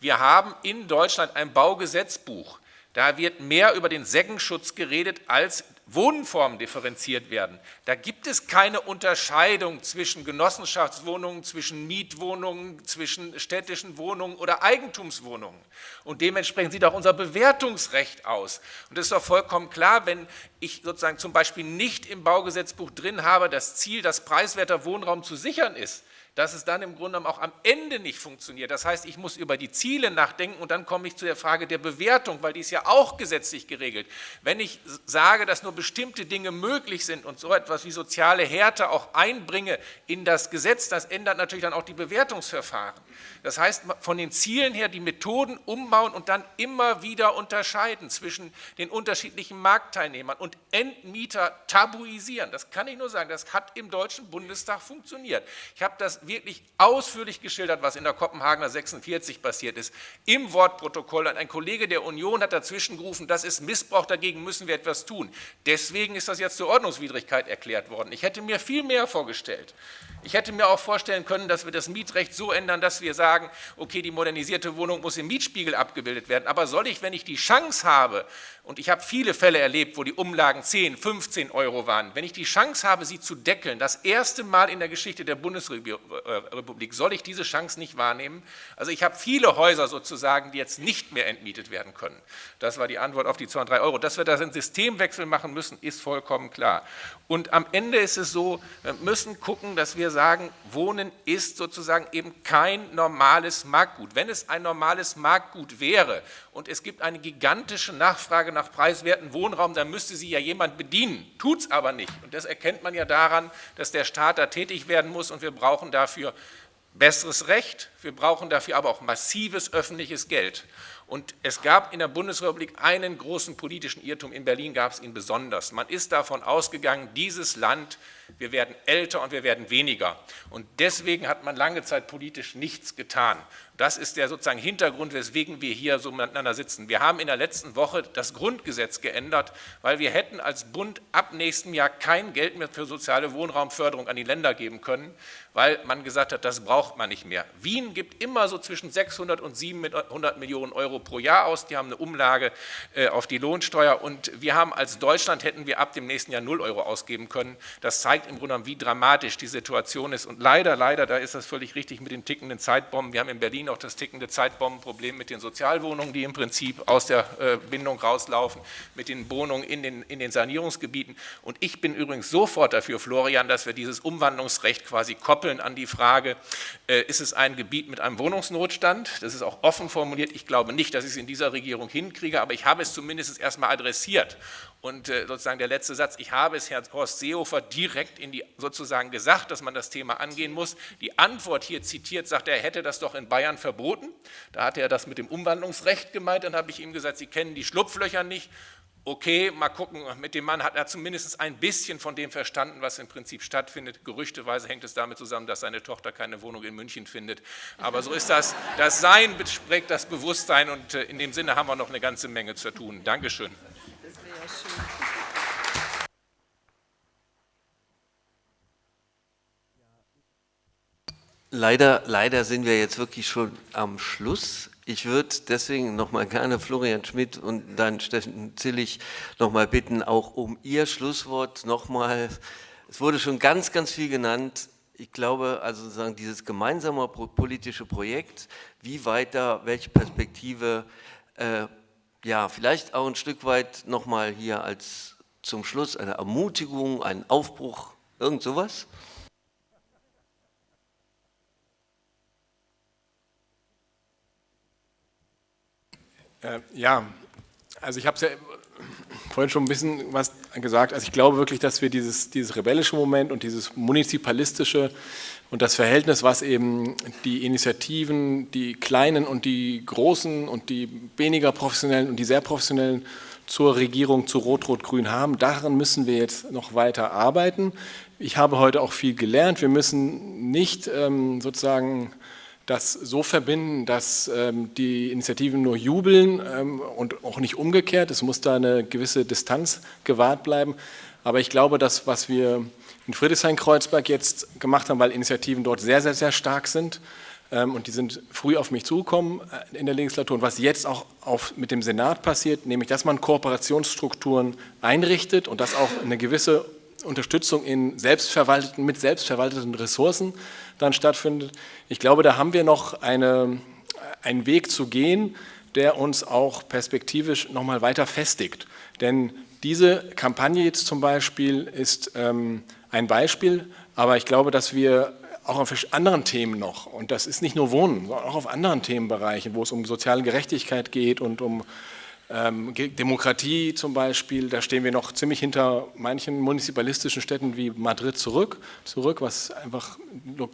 Wir haben in Deutschland ein Baugesetzbuch. Da wird mehr über den Seggenschutz geredet als Wohnformen differenziert werden. Da gibt es keine Unterscheidung zwischen Genossenschaftswohnungen, zwischen Mietwohnungen, zwischen städtischen Wohnungen oder Eigentumswohnungen. Und dementsprechend sieht auch unser Bewertungsrecht aus. Und es ist doch vollkommen klar, wenn ich sozusagen zum Beispiel nicht im Baugesetzbuch drin habe, das Ziel, dass preiswerter Wohnraum zu sichern ist, dass es dann im Grunde auch am Ende nicht funktioniert. Das heißt, ich muss über die Ziele nachdenken und dann komme ich zu der Frage der Bewertung, weil die ist ja auch gesetzlich geregelt. Wenn ich sage, dass nur bestimmte Dinge möglich sind und so etwas wie soziale Härte auch einbringe in das Gesetz, das ändert natürlich dann auch die Bewertungsverfahren. Das heißt, von den Zielen her die Methoden umbauen und dann immer wieder unterscheiden zwischen den unterschiedlichen Marktteilnehmern und Endmieter tabuisieren. Das kann ich nur sagen, das hat im Deutschen Bundestag funktioniert. Ich habe das wirklich ausführlich geschildert, was in der Kopenhagener 46 passiert ist, im Wortprotokoll. Ein Kollege der Union hat dazwischen gerufen, das ist Missbrauch, dagegen müssen wir etwas tun. Deswegen ist das jetzt zur Ordnungswidrigkeit erklärt worden. Ich hätte mir viel mehr vorgestellt. Ich hätte mir auch vorstellen können, dass wir das Mietrecht so ändern, dass wir sagen, okay, die modernisierte Wohnung muss im Mietspiegel abgebildet werden. Aber soll ich, wenn ich die Chance habe, und ich habe viele Fälle erlebt, wo die Umlagen 10, 15 Euro waren, wenn ich die Chance habe, sie zu deckeln, das erste Mal in der Geschichte der Bundesrepublik, soll ich diese Chance nicht wahrnehmen? Also ich habe viele Häuser sozusagen, die jetzt nicht mehr entmietet werden können. Das war die Antwort auf die 2 und 3 Euro. Dass wir da einen Systemwechsel machen müssen, ist vollkommen klar. Und am Ende ist es so, wir müssen gucken, dass wir sagen, Wohnen ist sozusagen eben kein normales Marktgut. Wenn es ein normales Marktgut wäre und es gibt eine gigantische Nachfrage nach preiswerten Wohnraum, dann müsste sie ja jemand bedienen, tut es aber nicht. Und das erkennt man ja daran, dass der Staat da tätig werden muss und wir brauchen dafür besseres Recht, wir brauchen dafür aber auch massives öffentliches Geld. Und es gab in der Bundesrepublik einen großen politischen Irrtum, in Berlin gab es ihn besonders. Man ist davon ausgegangen, dieses Land, wir werden älter und wir werden weniger. Und deswegen hat man lange Zeit politisch nichts getan. Das ist der sozusagen Hintergrund, weswegen wir hier so miteinander sitzen. Wir haben in der letzten Woche das Grundgesetz geändert, weil wir hätten als Bund ab nächstem Jahr kein Geld mehr für soziale Wohnraumförderung an die Länder geben können, weil man gesagt hat, das braucht man nicht mehr. Wien gibt immer so zwischen 600 und 700 Millionen Euro pro Jahr aus. Die haben eine Umlage äh, auf die Lohnsteuer und wir haben als Deutschland hätten wir ab dem nächsten Jahr 0 Euro ausgeben können. Das zeigt im Grunde genommen, wie dramatisch die Situation ist und leider, leider, da ist das völlig richtig mit den tickenden Zeitbomben. Wir haben in Berlin auch das tickende Zeitbombenproblem mit den Sozialwohnungen, die im Prinzip aus der äh, Bindung rauslaufen, mit den Wohnungen in den, in den Sanierungsgebieten. Und ich bin übrigens sofort dafür, Florian, dass wir dieses Umwandlungsrecht quasi koppeln koppeln an die Frage, äh, ist es ein Gebiet mit einem Wohnungsnotstand? Das ist auch offen formuliert. Ich glaube nicht, dass ich es in dieser Regierung hinkriege, aber ich habe es zumindest erstmal adressiert. Und äh, sozusagen der letzte Satz, ich habe es Herrn Horst Seehofer direkt in die, sozusagen gesagt, dass man das Thema angehen muss. Die Antwort hier zitiert, sagt er, er hätte das doch in Bayern verboten. Da hatte er das mit dem Umwandlungsrecht gemeint. Dann habe ich ihm gesagt, Sie kennen die Schlupflöcher nicht okay, mal gucken, mit dem Mann hat er zumindest ein bisschen von dem verstanden, was im Prinzip stattfindet. Gerüchteweise hängt es damit zusammen, dass seine Tochter keine Wohnung in München findet. Aber so ist das. Das Sein prägt das Bewusstsein und äh, in dem Sinne haben wir noch eine ganze Menge zu tun. Dankeschön. Das wäre ja schön. Leider, leider sind wir jetzt wirklich schon am Schluss. Ich würde deswegen nochmal gerne Florian Schmidt und dann Steffen Zillig nochmal bitten, auch um Ihr Schlusswort nochmal. Es wurde schon ganz, ganz viel genannt. Ich glaube, also sozusagen dieses gemeinsame politische Projekt, wie weiter, welche Perspektive, äh, ja, vielleicht auch ein Stück weit nochmal hier als zum Schluss eine Ermutigung, ein Aufbruch, irgend sowas? Äh, ja, also ich habe es ja vorhin schon ein bisschen was gesagt. Also ich glaube wirklich, dass wir dieses, dieses rebellische Moment und dieses munizipalistische und das Verhältnis, was eben die Initiativen, die kleinen und die großen und die weniger professionellen und die sehr professionellen zur Regierung, zu Rot-Rot-Grün haben, daran müssen wir jetzt noch weiter arbeiten. Ich habe heute auch viel gelernt. Wir müssen nicht ähm, sozusagen das so verbinden, dass ähm, die Initiativen nur jubeln ähm, und auch nicht umgekehrt. Es muss da eine gewisse Distanz gewahrt bleiben. Aber ich glaube, dass was wir in Friedrichshain-Kreuzberg jetzt gemacht haben, weil Initiativen dort sehr, sehr, sehr stark sind ähm, und die sind früh auf mich zugekommen äh, in der Legislatur und was jetzt auch auf, mit dem Senat passiert, nämlich dass man Kooperationsstrukturen einrichtet und dass auch eine gewisse Unterstützung in selbstverwalteten, mit selbstverwalteten Ressourcen dann stattfindet. Ich glaube, da haben wir noch eine, einen Weg zu gehen, der uns auch perspektivisch nochmal weiter festigt. Denn diese Kampagne jetzt zum Beispiel ist ähm, ein Beispiel, aber ich glaube, dass wir auch auf anderen Themen noch, und das ist nicht nur Wohnen, sondern auch auf anderen Themenbereichen, wo es um soziale Gerechtigkeit geht und um Demokratie zum Beispiel, da stehen wir noch ziemlich hinter manchen municipalistischen Städten wie Madrid zurück, zurück was einfach lo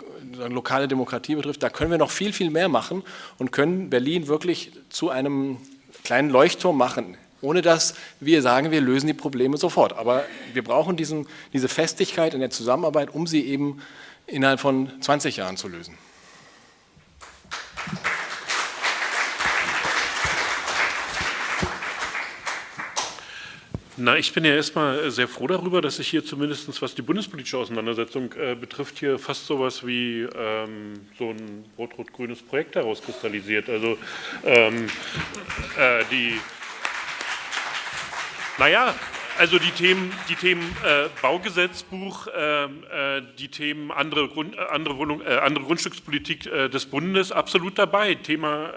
lokale Demokratie betrifft. Da können wir noch viel, viel mehr machen und können Berlin wirklich zu einem kleinen Leuchtturm machen, ohne dass wir sagen, wir lösen die Probleme sofort. Aber wir brauchen diesen, diese Festigkeit in der Zusammenarbeit, um sie eben innerhalb von 20 Jahren zu lösen. Na, ich bin ja erstmal sehr froh darüber, dass sich hier zumindest, was die bundespolitische Auseinandersetzung äh, betrifft, hier fast sowas wie ähm, so ein rot-rot-grünes Projekt herauskristallisiert. Also ähm, äh, die, naja, also die Themen, die Themen äh, Baugesetzbuch, ähm, äh, die Themen andere, Grund, äh, andere, Wohnung, äh, andere Grundstückspolitik äh, des Bundes absolut dabei. Thema,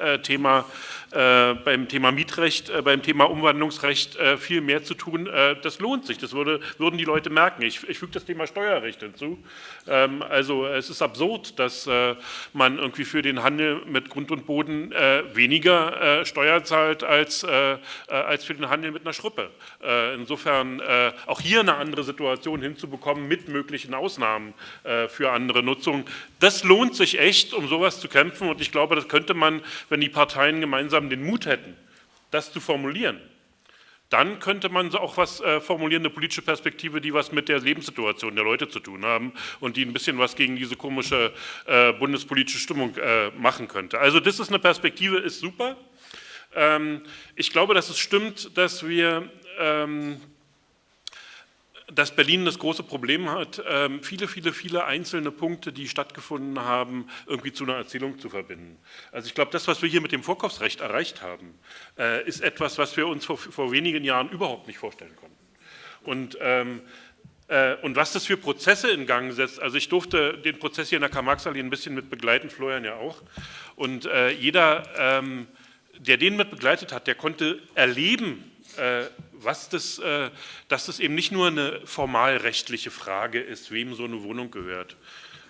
äh, Thema äh, beim Thema Mietrecht, äh, beim Thema Umwandlungsrecht äh, viel mehr zu tun. das lohnt sich, das würde, würden die Leute merken. Ich, ich füge das Thema Steuerrecht hinzu. Ähm, also es ist absurd, dass man irgendwie für den Handel mit Grund und Boden weniger Steuer zahlt als, als für den Handel mit einer Schruppe. insofern auch hier eine andere Situation hinzubekommen mit möglichen Ausnahmen für andere Nutzungen. Das lohnt sich echt, um sowas zu kämpfen und ich glaube, das könnte man, wenn die Parteien gemeinsam gemeinsam den Mut hätten, das zu formulieren, dann könnte man auch was äh, formulieren, eine politische Perspektive, die was mit der Lebenssituation der Leute zu tun haben und die ein bisschen was gegen diese komische äh, bundespolitische Stimmung äh, machen könnte. Also das ist eine Perspektive, ist super. Ähm, ich glaube, dass es stimmt, dass wir ähm, dass Berlin das große Problem hat, ähm, viele, viele, viele einzelne Punkte, die stattgefunden haben, irgendwie zu einer Erzählung zu verbinden. Also ich glaube, das, was wir hier mit dem Vorkaufsrecht erreicht haben, äh, ist etwas, was wir uns vor, vor wenigen Jahren überhaupt nicht vorstellen konnten. Und ähm, äh, und was das für Prozesse in Gang setzt, also ich durfte den Prozess hier in der Karl-Marx-Allee ein bisschen mit begleiten, Florian ja auch. Und äh, jeder, ähm, der den mit begleitet hat, der konnte erleben, äh, was das, äh, dass das eben nicht nur eine formalrechtliche Frage ist, wem so eine Wohnung gehört,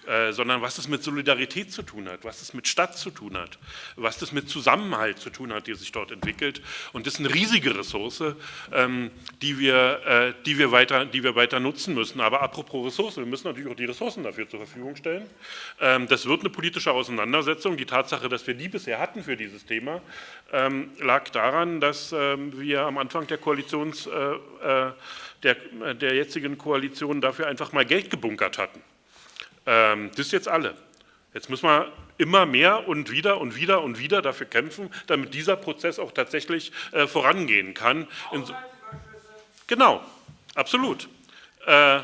äh, sondern was es mit Solidarität zu tun hat, was es mit Stadt zu tun hat, was das mit Zusammenhalt zu tun hat, die sich dort entwickelt. Und das ist eine riesige Ressource, ähm, die, wir, äh, die, wir weiter, die wir weiter nutzen müssen. Aber apropos Ressourcen, wir müssen natürlich auch die Ressourcen dafür zur Verfügung stellen. Ähm, das wird eine politische Auseinandersetzung. Die Tatsache, dass wir die bisher hatten für dieses Thema, ähm, lag daran, dass wir am Anfang der Koalitions, der, der jetzigen Koalition dafür einfach mal Geld gebunkert hatten. Ähm, das ist jetzt alle. Jetzt müssen wir immer mehr und wieder und wieder und wieder dafür kämpfen, damit dieser Prozess auch tatsächlich äh, vorangehen kann. In, genau, absolut. Äh,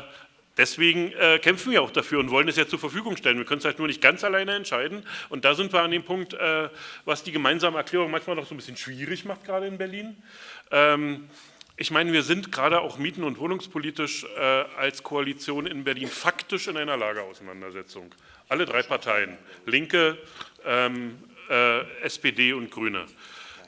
Deswegen äh, kämpfen wir auch dafür und wollen es ja zur Verfügung stellen. Wir können es halt nur nicht ganz alleine entscheiden. Und da sind wir an dem Punkt, äh, was die gemeinsame Erklärung manchmal noch so ein bisschen schwierig macht, gerade in Berlin. Ähm, ich meine, wir sind gerade auch mieten- und wohnungspolitisch äh, als Koalition in Berlin faktisch in einer Lageauseinandersetzung. Alle drei Parteien, Linke, ähm, äh, SPD und Grüne.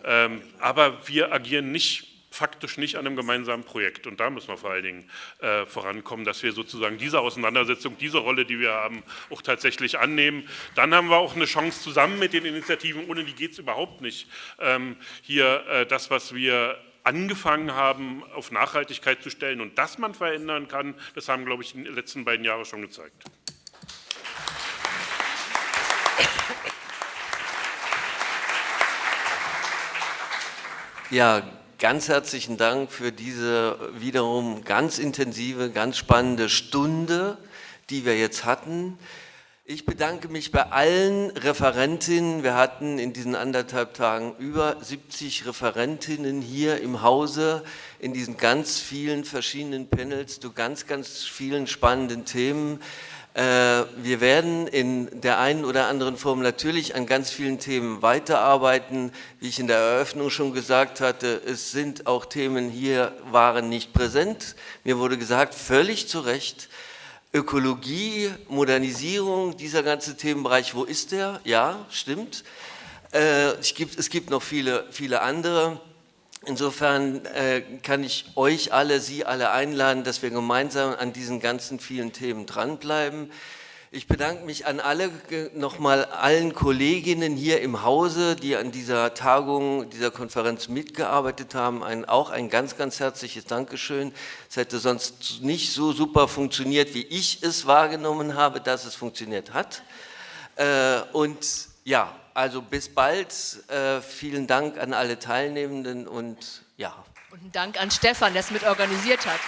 Ähm, aber wir agieren nicht faktisch nicht an einem gemeinsamen Projekt. Und da müssen wir vor allen Dingen äh, vorankommen, dass wir sozusagen diese Auseinandersetzung, diese Rolle, die wir haben, auch tatsächlich annehmen. Dann haben wir auch eine Chance zusammen mit den Initiativen, ohne die geht es überhaupt nicht, ähm, hier äh, das, was wir angefangen haben, auf Nachhaltigkeit zu stellen und dass man verändern kann, das haben, glaube ich, in den letzten beiden Jahren schon gezeigt. Ja, ganz herzlichen Dank für diese wiederum ganz intensive, ganz spannende Stunde, die wir jetzt hatten. Ich bedanke mich bei allen Referentinnen. Wir hatten in diesen anderthalb Tagen über 70 Referentinnen hier im Hause in diesen ganz vielen verschiedenen Panels zu ganz, ganz vielen spannenden Themen. Äh, wir werden in der einen oder anderen Form natürlich an ganz vielen Themen weiterarbeiten. Wie ich in der Eröffnung schon gesagt hatte, es sind auch Themen hier, waren nicht präsent. Mir wurde gesagt, völlig zu Recht, Ökologie, Modernisierung, dieser ganze Themenbereich, wo ist der? Ja, stimmt. Äh, es, gibt, es gibt noch viele, viele andere. Insofern äh, kann ich euch alle, Sie alle einladen, dass wir gemeinsam an diesen ganzen vielen Themen dranbleiben. Ich bedanke mich an alle, nochmal allen Kolleginnen hier im Hause, die an dieser Tagung, dieser Konferenz mitgearbeitet haben. Ein, auch ein ganz, ganz herzliches Dankeschön. Es hätte sonst nicht so super funktioniert, wie ich es wahrgenommen habe, dass es funktioniert hat. Äh, und ja, also bis bald. Äh, vielen Dank an alle Teilnehmenden und ja. Und ein Dank an Stefan, der es mit organisiert hat.